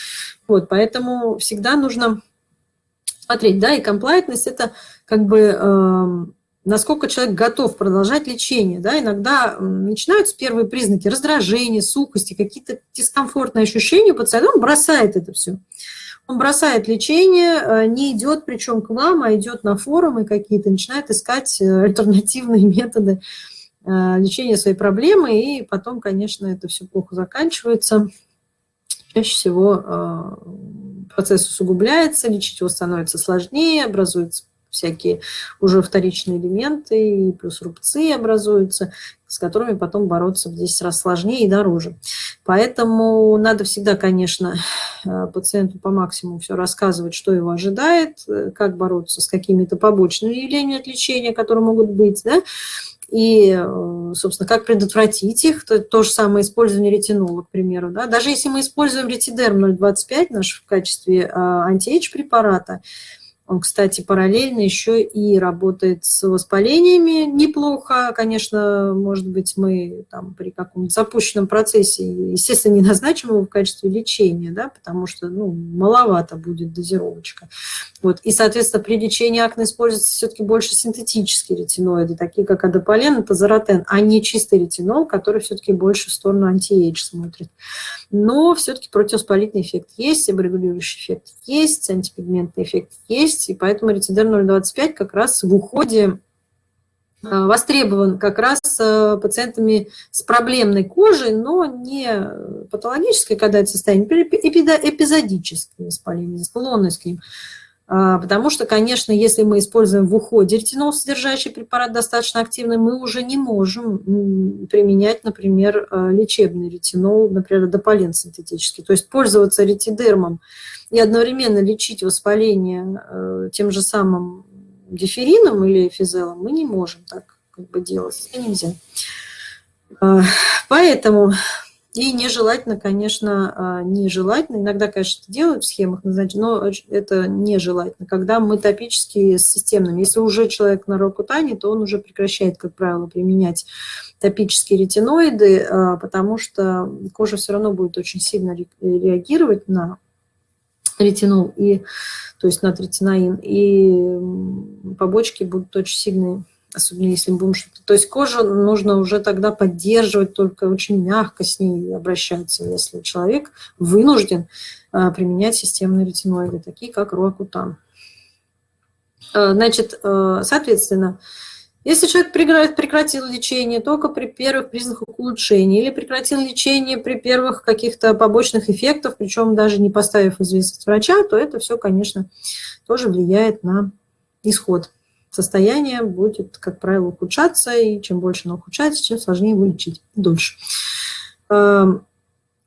Вот, поэтому всегда нужно смотреть, да, и комплайтность – это как бы эм, насколько человек готов продолжать лечение. Да? Иногда начинаются первые признаки раздражения, сухости, какие-то дискомфортные ощущения у он бросает это все. Он бросает лечение, э, не идет причем к вам, а идет на форумы какие-то, начинает искать э, *laughs* альтернативные методы э, лечения своей проблемы, и потом, конечно, это все плохо заканчивается. Чаще всего процесс усугубляется, лечить его становится сложнее, образуется всякие уже вторичные элементы, и плюс рубцы образуются, с которыми потом бороться в 10 раз сложнее и дороже. Поэтому надо всегда, конечно, э, пациенту по максимуму все рассказывать, что его ожидает, э, как бороться с какими-то побочными явлениями от лечения, которые могут быть, да, и, э, собственно, как предотвратить их, то, то же самое использование ретинола, к примеру. Да? Даже если мы используем ретидерм 0,25 наш в качестве антиэйдж препарата, он, кстати, параллельно еще и работает с воспалениями неплохо. Конечно, может быть, мы там при каком-то запущенном процессе, естественно, не назначим его в качестве лечения, да, потому что ну, маловато будет дозировочка. Вот. И, соответственно, при лечении акне используются все-таки больше синтетические ретиноиды, такие как адополен и тазоротен, а не чистый ретинол, который все-таки больше в сторону антиэйдж смотрит. Но все-таки противовоспалительный эффект есть, регулирующий эффект есть, антипигментный эффект есть, и поэтому ретидер 0,25 как раз в уходе а, востребован как раз э, пациентами с проблемной кожей, но не патологической, когда это состояние, эпизодическое воспаление, склонность к ним. А, потому что, конечно, если мы используем в уходе ретинол, содержащий препарат достаточно активный, мы уже не можем применять, например, э, лечебный ретинол, например, дополен синтетический. То есть пользоваться ретидермом и одновременно лечить воспаление э, тем же самым диферином или физелом мы не можем так как бы делать. Это нельзя. А, поэтому И нежелательно, конечно, а, нежелательно, иногда, конечно, это делают в схемах, но это нежелательно, когда мы топические с системными. Если уже человек на рокутане, то он уже прекращает, как правило, применять топические ретиноиды, а, потому что кожа все равно будет очень сильно реагировать на ретинол, и, то есть на третинаин, и побочки будут очень сильные особенно если будем что-то... То есть кожу нужно уже тогда поддерживать, только очень мягко с ней обращаться, если человек вынужден а, применять системные ретиноиды, такие как руакутан. А, значит, а, соответственно, если человек прекратил лечение только при первых признаках улучшения или прекратил лечение при первых каких-то побочных эффектах, причем даже не поставив известность врача, то это все, конечно, тоже влияет на исход состояние будет, как правило, ухудшаться, и чем больше оно ухудшается, чем сложнее его лечить дольше. Эм,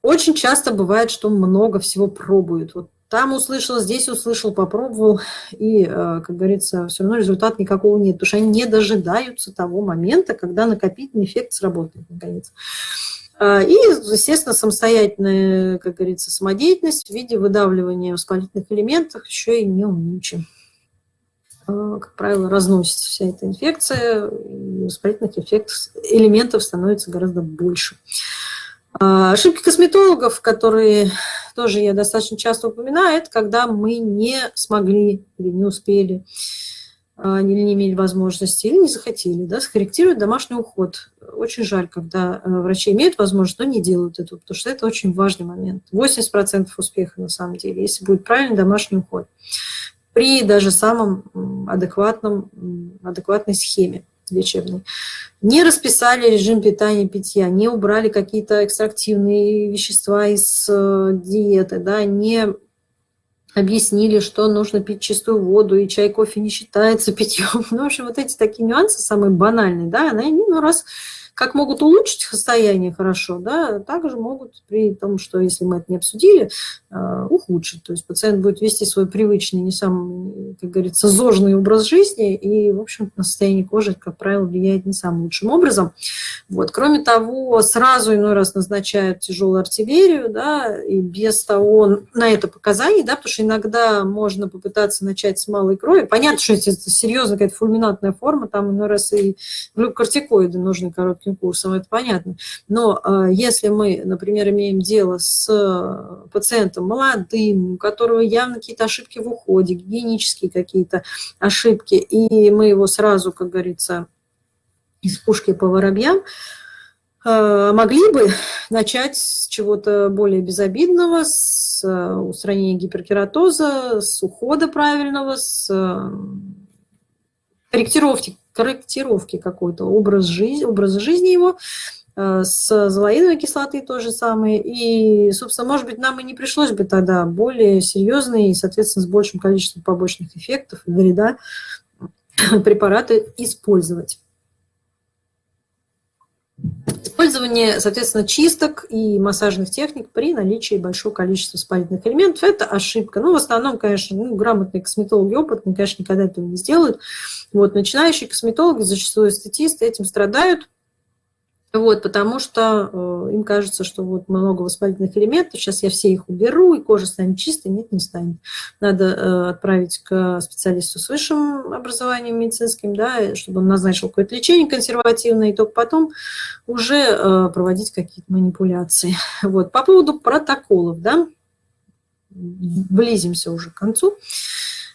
очень часто бывает, что много всего пробуют. Вот там услышал, здесь услышал, попробовал, и, э, как говорится, все равно результата никакого нет, потому что они не дожидаются того момента, когда накопительный эффект сработает, наконец. Э, и, естественно, самостоятельная, как говорится, самодеятельность в виде выдавливания воспалительных элементов еще и не умничаем. Э, как правило, разносится вся эта инфекция, и воспалительных эффектов, элементов становится гораздо больше. А, ошибки косметологов, которые тоже я достаточно часто упоминаю, это когда мы не смогли или не успели, а, или не имели возможности, или не захотели да, скорректировать домашний уход. Очень жаль, когда э, врачи имеют возможность, но не делают этого, потому что это очень важный момент. 80% успеха на самом деле, если будет правильный домашний уход при даже самом адекватном, адекватной схеме лечебной. Не расписали режим питания питья, не убрали какие-то экстрактивные вещества из э, диеты, да, не объяснили, что нужно пить чистую воду, и чай, кофе не считается питьем. *laughs* Ну, в общем, вот эти такие нюансы, самые банальные, да, они, ну, раз как могут улучшить состояние хорошо, да, также могут при том, что если мы это не обсудили, а, ухудшить. То есть пациент будет вести свой привычный, не самый, как говорится, зожный образ жизни, и, в общем на состояние кожи, как правило, влияет не самым лучшим образом. Вот. Кроме того, сразу иной раз назначают тяжелую артиллерию, да, и без того на это показаний, да, потому что иногда можно попытаться начать с малой крови. Понятно, что это серьезная какая-то фульминатная форма, там иной раз и глюкортикоиды нужны короткие коротким курсом, это понятно. Но э, если мы, например, имеем дело с э, пациентом молодым, у которого явно какие-то ошибки в уходе, гигиенические какие-то ошибки, и мы его сразу, как говорится, из пушки по воробьям, э, могли бы начать с чего-то более безобидного, с устранения гиперкератоза, с ухода правильного, с корректировки, корректировки какой-то образ жизни, образа жизни его, э, с золоиновой кислоты то же самое. И, собственно, может быть, нам и не пришлось бы тогда более серьезные и, соответственно, с большим количеством побочных эффектов и вреда препараты использовать. Использование, соответственно, чисток и массажных техник при наличии большого количества спалительных элементов – это ошибка. Ну, в основном, конечно, ну, грамотные косметологи, опытные, конечно, никогда этого не сделают. Вот, начинающие косметологи, зачастую эстетисты этим страдают, вот, потому что э, им кажется, что вот много воспалительных элементов, сейчас я все их уберу, и кожа станет чистой. Нет, не станет. Надо э, отправить к специалисту с высшим образованием медицинским, да, чтобы он назначил какое-то лечение консервативное, и только потом уже э, проводить какие-то манипуляции. *laughs* Вот. По поводу протоколов, да, близимся уже к концу.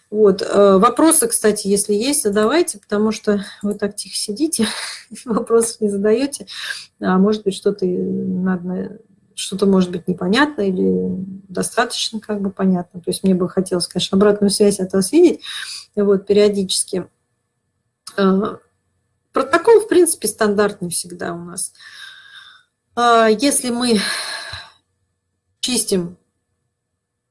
Вот. Э, вопросы, кстати, если есть, задавайте, потому что вы так тихо сидите, *laughs* вопросов не задаете. А может быть, что-то надо что-то может быть непонятно или достаточно как бы понятно. То есть мне бы хотелось, конечно, обратную связь от вас видеть вот, периодически. Э, протокол, в принципе, стандартный всегда у нас. А если мы чистим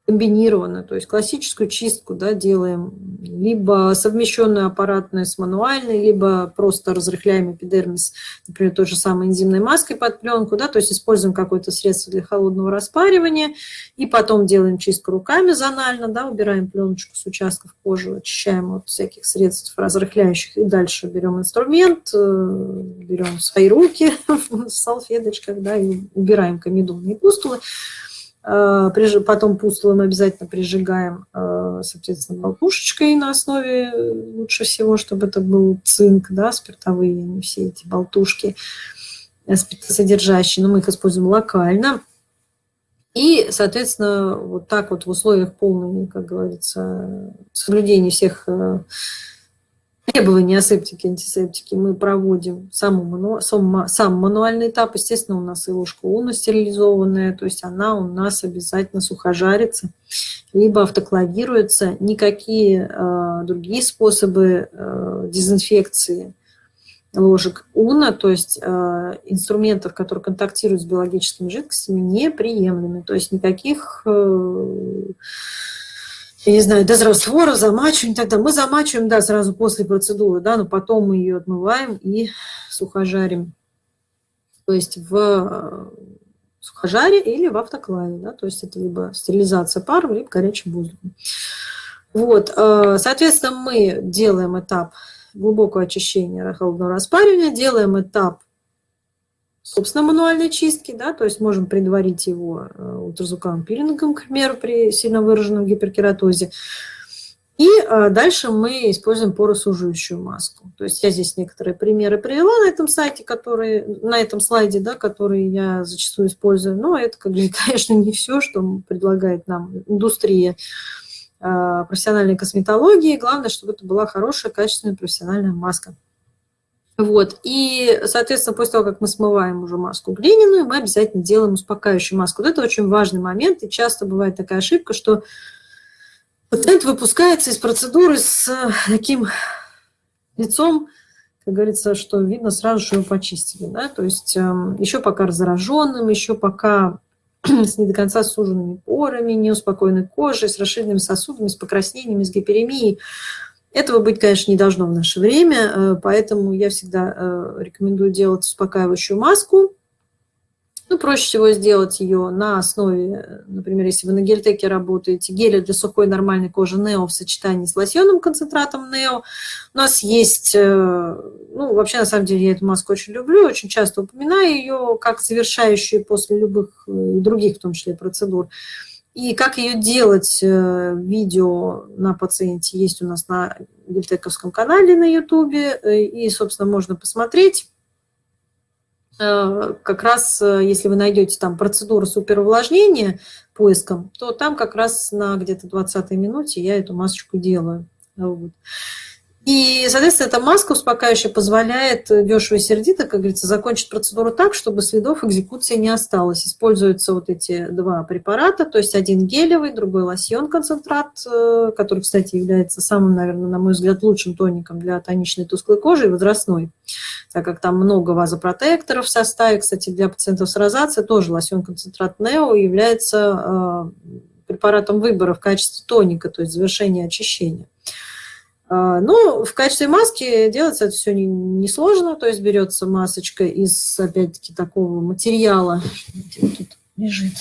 комбинированно, то есть классическую чистку да, делаем, либо совмещенную аппаратную с мануальной, либо просто разрыхляем эпидермис, например, той же самой энзимной маской под пленку, да, то есть используем какое-то средство для холодного распаривания, и потом делаем чистку руками зонально, да, убираем пленочку с участков кожи, очищаем от всяких средств разрыхляющих, и дальше берем инструмент, э, берем свои руки *laughs* в салфеточках, да, и убираем комедонные пустулы, потом пустулы мы обязательно прижигаем, э, соответственно, болтушечкой на основе э, лучше всего, чтобы это был цинк, да, спиртовые, не все эти болтушки спиртосодержащие, но мы их используем локально. И, соответственно, вот так вот в условиях полной, как говорится, соблюдения всех требования асептики, антисептики мы проводим саму, сам, сам мануальный этап. Естественно, у нас и ложка уна стерилизованная, то есть она у нас обязательно сухожарится, либо автоклавируется. Никакие э, другие способы э, дезинфекции ложек уна, то есть э, инструментов, которые контактируют с биологическими жидкостями, неприемлемы. То есть никаких... Э, я не знаю, дезраствора, замачиваем и так далее. Мы замачиваем, да, сразу после процедуры, да, но потом мы ее отмываем и сухожарим. То есть в э, сухожаре или в автоклаве, да, то есть это либо стерилизация паром, либо горячим воздухом. Вот, э, соответственно, мы делаем этап глубокого очищения холодного распаривания, делаем этап собственно, мануальной чистки, да, то есть можем предварить его э, ультразвуковым пилингом, к примеру, при сильно выраженном гиперкератозе. И э, дальше мы используем поросуживающую маску. То есть я здесь некоторые примеры привела на этом сайте, которые, на этом слайде, да, которые я зачастую использую. Но это, *laughs* конечно, не все, что предлагает нам индустрия э, профессиональной косметологии. Главное, чтобы это была хорошая, качественная профессиональная маска. Вот. И, соответственно, после того, как мы смываем уже маску глиняную, мы обязательно делаем успокаивающую маску. Вот это очень важный момент, и часто бывает такая ошибка, что пациент выпускается из процедуры с таким лицом, как говорится, что видно сразу, что его почистили. Да? То есть эм, еще пока зараженным, еще пока *clears throat* с не до конца суженными порами, неуспокоенной кожей, с расширенными сосудами, с покраснениями, с гиперемией. Этого быть, конечно, не должно в наше время, э, поэтому я всегда э, рекомендую делать успокаивающую маску. Ну, проще всего сделать ее на основе, например, если вы на гельтеке работаете, геля для сухой нормальной кожи Нео в сочетании с лосьонным концентратом Нео. У нас есть, э, ну, вообще, на самом деле, я эту маску очень люблю, очень часто упоминаю ее как завершающую после любых других, в том числе, процедур. И как ее делать, э, видео на пациенте есть у нас на Гильтековском канале на ютубе, э, и, собственно, можно посмотреть. Э, как раз, если вы найдете там процедуру суперувлажнения поиском, то там как раз на где-то 20 минуте я эту масочку делаю. Вот. И, соответственно, эта маска успокаивающая позволяет дешево и сердито, как говорится, закончить процедуру так, чтобы следов экзекуции не осталось. Используются вот эти два препарата, то есть один гелевый, другой лосьон-концентрат, э, который, кстати, является самым, наверное, на мой взгляд, лучшим тоником для тоничной тусклой кожи и возрастной, так как там много вазопротекторов в составе. Кстати, для пациентов с розацией тоже лосьон-концентрат Нео является э, препаратом выбора в качестве тоника, то есть завершения очищения. А, ну, в качестве маски делается это все несложно, не то есть берется масочка из, опять-таки, такого материала, тут лежит,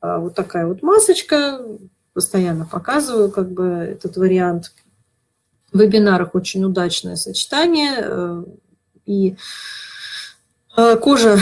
а, вот такая вот масочка, постоянно показываю как бы этот вариант. В вебинарах очень удачное сочетание, э, и кожа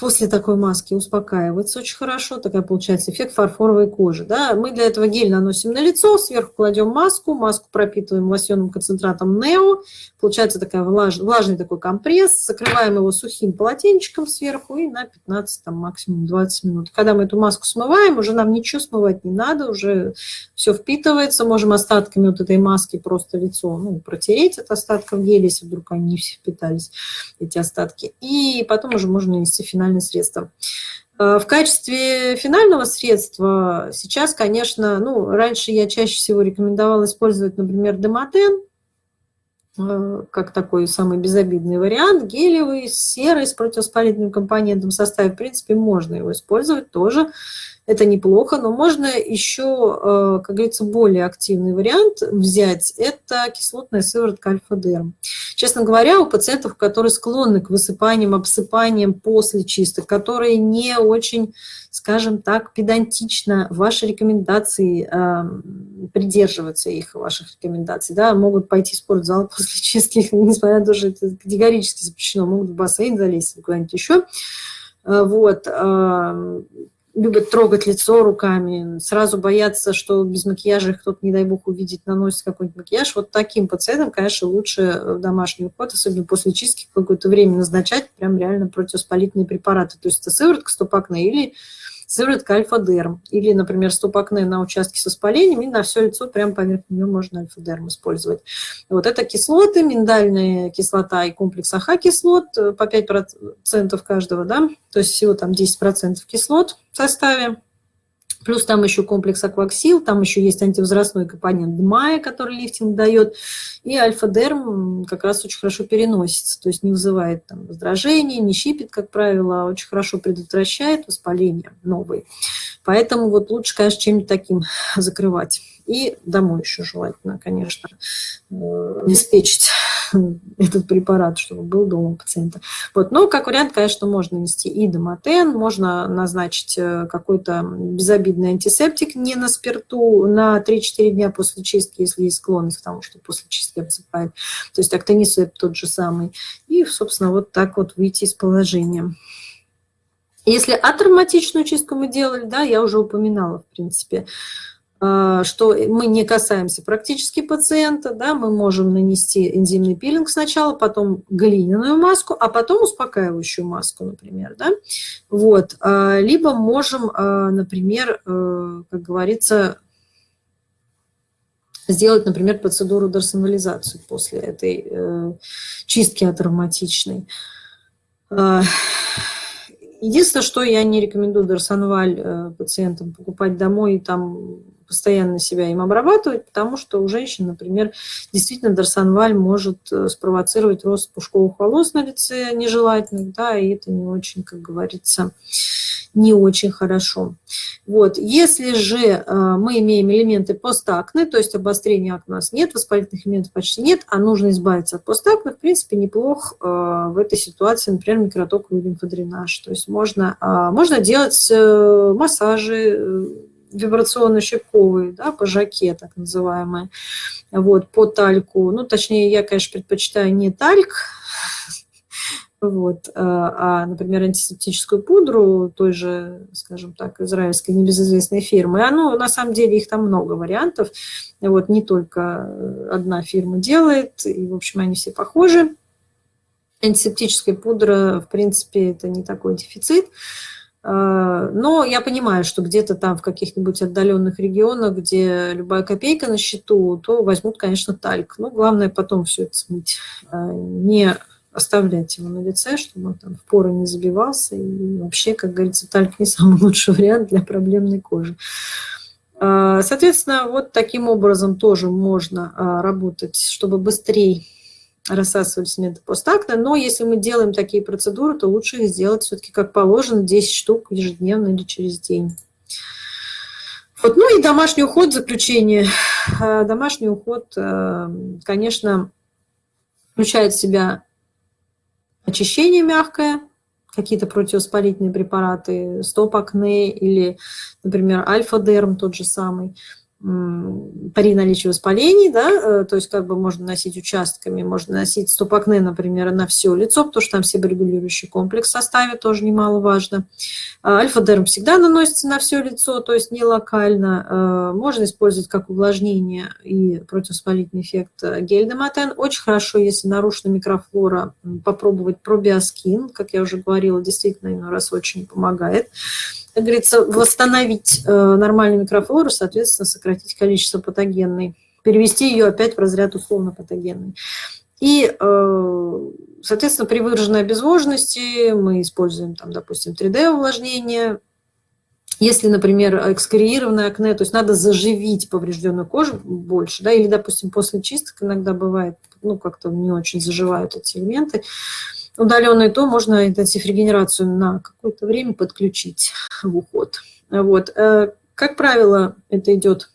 после такой маски успокаивается очень хорошо, такая получается эффект фарфоровой кожи. Да? Мы для этого гель наносим на лицо, сверху кладем маску, маску пропитываем лосьонным концентратом Нео, получается такая влаж, влажный такой компресс, закрываем его сухим полотенчиком сверху и на 15, там, максимум 20 минут. Когда мы эту маску смываем, уже нам ничего смывать не надо, уже все впитывается, можем остатками вот этой маски просто лицо ну, протереть от остатков геля, если вдруг они все впитались, эти остатки. И потом уже можно нанести финальное средство. Э, в качестве финального средства сейчас, конечно, ну, раньше я чаще всего рекомендовала использовать, например, демотен, э, как такой самый безобидный вариант, гелевый, серый, с противовоспалительным компонентом в составе, в принципе, можно его использовать тоже. Это неплохо, но можно еще, э, как говорится, более активный вариант взять. Это кислотная сыворотка альфа-дерм. Честно говоря, у пациентов, которые склонны к высыпаниям, обсыпаниям после чисток, которые не очень, скажем так, педантично ваши рекомендации э, придерживаться их, ваших рекомендаций, да, могут пойти в спортзал *laughs* после чистки, несмотря на то, что это категорически запрещено, могут в бассейн залезть, куда-нибудь еще. Э, вот, любят трогать лицо руками, сразу боятся, что без макияжа кто-то, не дай бог, увидит, наносит какой-нибудь макияж. Вот таким пациентам, конечно, лучше в домашний уход, особенно после чистки, какое-то время назначать прям реально противоспалительные препараты. То есть это сыворотка Stop Acne или сыворотка Alpha-Derm. Или, например, Stop Acne на участке с воспалением, и на все лицо прямо поверх нее можно Alpha-Derm использовать. Вот это кислоты, миндальная кислота и комплекс AHA-кислот э, по 5% каждого, да, то есть всего там 10% кислот в составе. Плюс там еще комплекс акваксил, там еще есть антивозрастной компонент ДМАЯ, который лифтинг дает. И альфа-дерм как раз очень хорошо переносится, то есть не вызывает там раздражения, не щипит, как правило, а очень хорошо предотвращает воспаление новые. Поэтому вот лучше, конечно, чем-нибудь таким *laughs* закрывать. И домой еще желательно, конечно, э, обеспечить *laughs* этот препарат, чтобы был дома у пациента. Вот. Но как вариант, конечно, можно нести и домотен, можно назначить э, какой-то безобидный антисептик не на спирту на 3-4 дня после чистки, если есть склонность к тому, что после чистки обсыпает. То есть актонисеп тот же самый. И, собственно, вот так вот выйти из положения. Если атравматичную чистку мы делали, да, я уже упоминала, в принципе, а, что мы не касаемся практически пациента, да, мы можем нанести энзимный пилинг сначала, потом глиняную маску, а потом успокаивающую маску, например. Да? Вот. А, либо можем, а, например, э, как говорится, сделать, например, процедуру дорсонализации после этой э, чистки атравматичной. Единственное, что я не рекомендую дорсонваль э, пациентам покупать домой и там постоянно себя им обрабатывать, потому что у женщин, например, действительно дарсонваль может э, спровоцировать рост пушковых волос на лице нежелательных, да, и это не очень, как говорится, не очень хорошо. Вот. Если же э, мы имеем элементы постакны, то есть обострения акне у нас нет, воспалительных элементов почти нет, а нужно избавиться от постакны, в принципе, неплох э, в этой ситуации, например, микротоковый лимфодренаж. То есть можно, можно делать массажи, вибрационно-щипковые, да, пожаке так называемые, вот, по тальку. Ну, точнее, я, конечно, предпочитаю не тальк, вот, а, а, например, антисептическую пудру той же, скажем так, израильской небезызвестной фирмы. И оно, на самом деле, их там много вариантов. Вот, не только одна фирма делает, и, в общем, они все похожи. Антисептическая пудра, в принципе, это не такой дефицит. А, но я понимаю, что где-то там в каких-нибудь отдаленных регионах, где любая копейка на счету, то возьмут, конечно, тальк. Но главное потом все это смыть, а, не оставлять его на лице, чтобы он там в поры не забивался. И вообще, как говорится, тальк не самый лучший вариант для проблемной кожи. А, соответственно, вот таким образом тоже можно работать, чтобы быстрее рассасывались метод постакта, но если мы делаем такие процедуры, то лучше их сделать все-таки как положено, 10 штук ежедневно или через день. Вот, ну и домашний уход, заключение. Э, домашний уход, э, конечно, включает в себя очищение мягкое, какие-то противовоспалительные препараты, стоп-акне или, например, альфа-дерм тот же самый – при наличии воспалений, да, э, то есть как бы можно носить участками, можно носить стопакне, например, на все лицо, потому что там себорегулирующий комплекс в составе тоже немаловажно. А альфа-дерм всегда наносится на все лицо, то есть не локально. Э, можно использовать как увлажнение и противовоспалительный эффект э, гель-демотен. Очень хорошо, если нарушена микрофлора, попробовать пробиоскин, как я уже говорила, действительно иной раз очень помогает как говорится, восстановить э, нормальную микрофлору, соответственно, сократить количество патогенной, перевести ее опять в разряд условно патогенной. И, э, соответственно, при выраженной обезвоженности мы используем, там, допустим, 3D-увлажнение. Если, например, экскориированное акне, то есть надо заживить поврежденную кожу больше, да, или, допустим, после чисток иногда бывает, ну, как-то не очень заживают эти элементы, удаленной, то можно интенсив-регенерацию на какое-то время подключить в уход. Вот. Э, как правило, это идет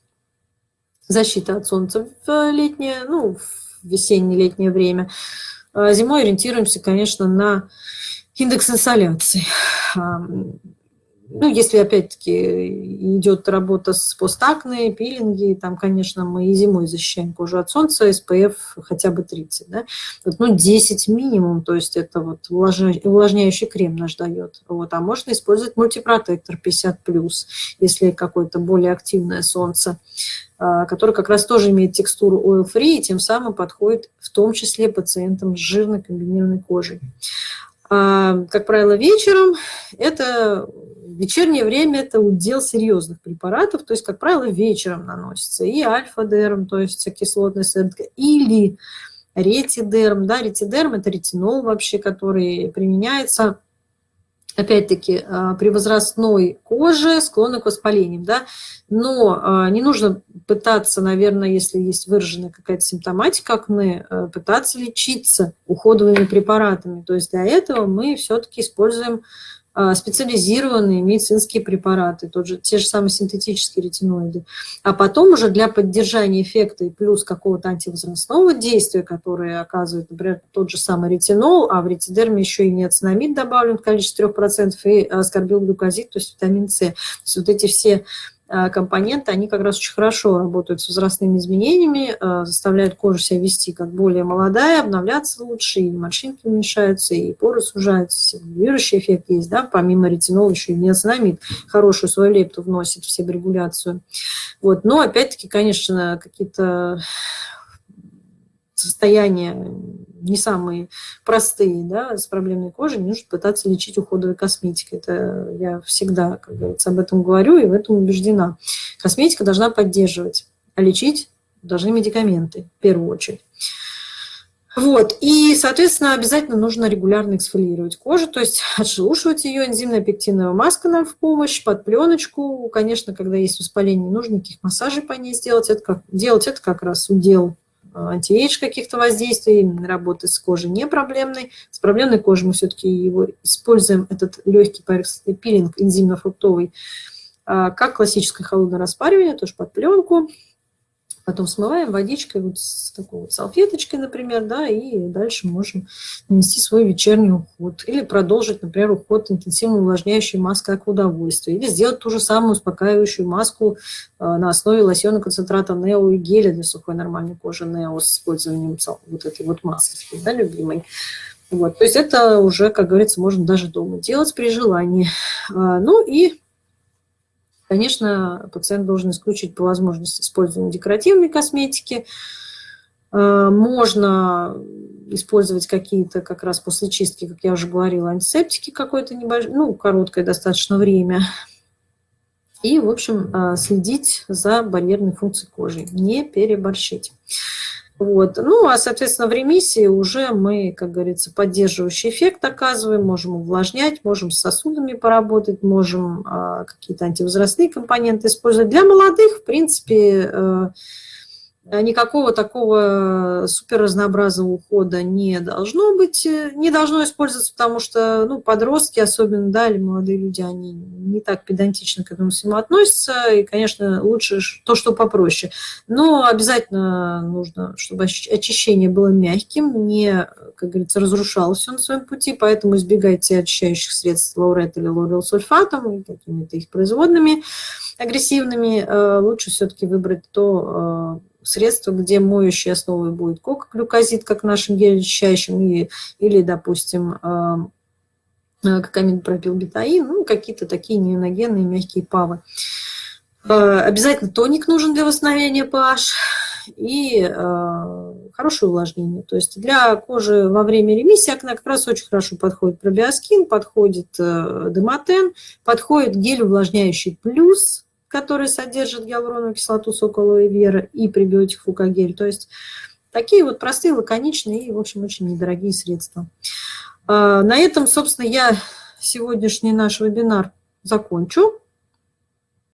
защита от солнца в летнее, ну, в весеннее-летнее время. А зимой ориентируемся, конечно, на индекс инсоляции. Ну, если, опять-таки, идет работа с постакной, пилинги, там, конечно, мы и зимой защищаем кожу от солнца, SPF хотя бы 30, да? Вот, ну, 10 минимум, то есть это вот увлажняющий крем наш дает. Вот, а можно использовать мультипротектор 50+, если какое-то более активное солнце, а, который как раз тоже имеет текстуру oil-free и тем самым подходит в том числе пациентам с жирной комбинированной кожей. А, как правило, вечером это вечернее время это удел серьезных препаратов, то есть, как правило, вечером наносится и альфа-дерм, то есть кислотная сыворотка, или ретидерм. Да, ретидерм – это ретинол вообще, который применяется опять-таки, а, при возрастной коже склонны к воспалениям, да, но а, не нужно пытаться, наверное, если есть выраженная какая-то симптоматика акне, а, пытаться лечиться уходовыми препаратами. То есть для этого мы все-таки используем специализированные медицинские препараты, тот же, те же самые синтетические ретиноиды. А потом уже для поддержания эффекта и плюс какого-то антивозрастного действия, которое оказывает, например, тот же самый ретинол, а в ретидерме еще и неоцинамид добавлен в количестве 3%, и аскорбилглюкозид, то есть витамин С. То есть вот эти все а, компоненты, они как раз очень хорошо работают с возрастными изменениями, а, заставляют кожу себя вести как более молодая, обновляться лучше, и морщинки уменьшаются, и поры сужаются, стимулирующий эффект есть, да, помимо ретинола еще и неоцинамид хорошую свою лепту вносит в себорегуляцию. Вот. Но опять-таки, конечно, какие-то состояния не самые простые, да, с проблемной кожей, не нужно пытаться лечить уходовой косметикой. Это я всегда, как говорится, об этом говорю и в этом убеждена. Косметика должна поддерживать, а лечить должны медикаменты в первую очередь. Вот, и, соответственно, обязательно нужно регулярно эксфолировать кожу, то есть *laughs* отшелушивать ее, энзимная пектиновая маска нам в помощь, под пленочку. Конечно, когда есть воспаление, нужно никаких массажей по ней сделать. Это как, делать это как раз удел антиэйдж каких-то воздействий, работы с кожей не проблемной. С проблемной кожей мы все-таки его используем, этот легкий поверхностный пилинг энзимно-фруктовый, а, как классическое холодное распаривание, тоже под пленку. Потом смываем водичкой, вот с такой вот салфеточкой, например, да, и дальше можем нанести свой вечерний уход. Или продолжить, например, уход интенсивно увлажняющей маской к удовольствию. Или сделать ту же самую успокаивающую маску а, на основе лосьона концентрата Нео и геля для сухой нормальной кожи Нео с использованием вот этой вот маски, да, любимой. Вот, то есть это уже, как говорится, можно даже дома делать при желании. А, ну и Конечно, пациент должен исключить по возможности использование декоративной косметики. Э, можно использовать какие-то как раз после чистки, как я уже говорила, антисептики какое-то небольшое, ну, короткое достаточно время. И, в общем, э, следить за барьерной функцией кожи, не переборщить. Вот. Ну, а, соответственно, в ремиссии уже мы, как говорится, поддерживающий эффект оказываем, можем увлажнять, можем с сосудами поработать, можем а, какие-то антивозрастные компоненты использовать. Для молодых, в принципе, э, никакого такого супер разнообразного ухода не должно быть, э, не должно использоваться, потому что ну, подростки, особенно, да, или молодые люди, они не так педантично к этому всему относятся, и, конечно, лучше то, что попроще. Но обязательно нужно, чтобы очищение было мягким, не, как говорится, разрушалось все на своем пути, поэтому избегайте очищающих средств лаурет или лорел сульфатом и какими-то их производными агрессивными. Э, лучше все-таки выбрать то, средство, где моющей основой будет кокоглюкозид, как нашим гель-очищающим, или, или, допустим, какамин пропилбетаин, ну, какие-то такие неоногенные мягкие павы. А, обязательно тоник нужен для восстановления pH и э, хорошее увлажнение. То есть для кожи во время ремиссии акне как раз очень хорошо подходит пробиоскин, подходит э, дематен, подходит гель увлажняющий плюс, который содержит гиалуроновую кислоту соколовой веры и пребиотик фукагель. То есть такие вот простые, лаконичные и, в общем, очень недорогие средства. А, на этом, собственно, я сегодняшний наш вебинар закончу.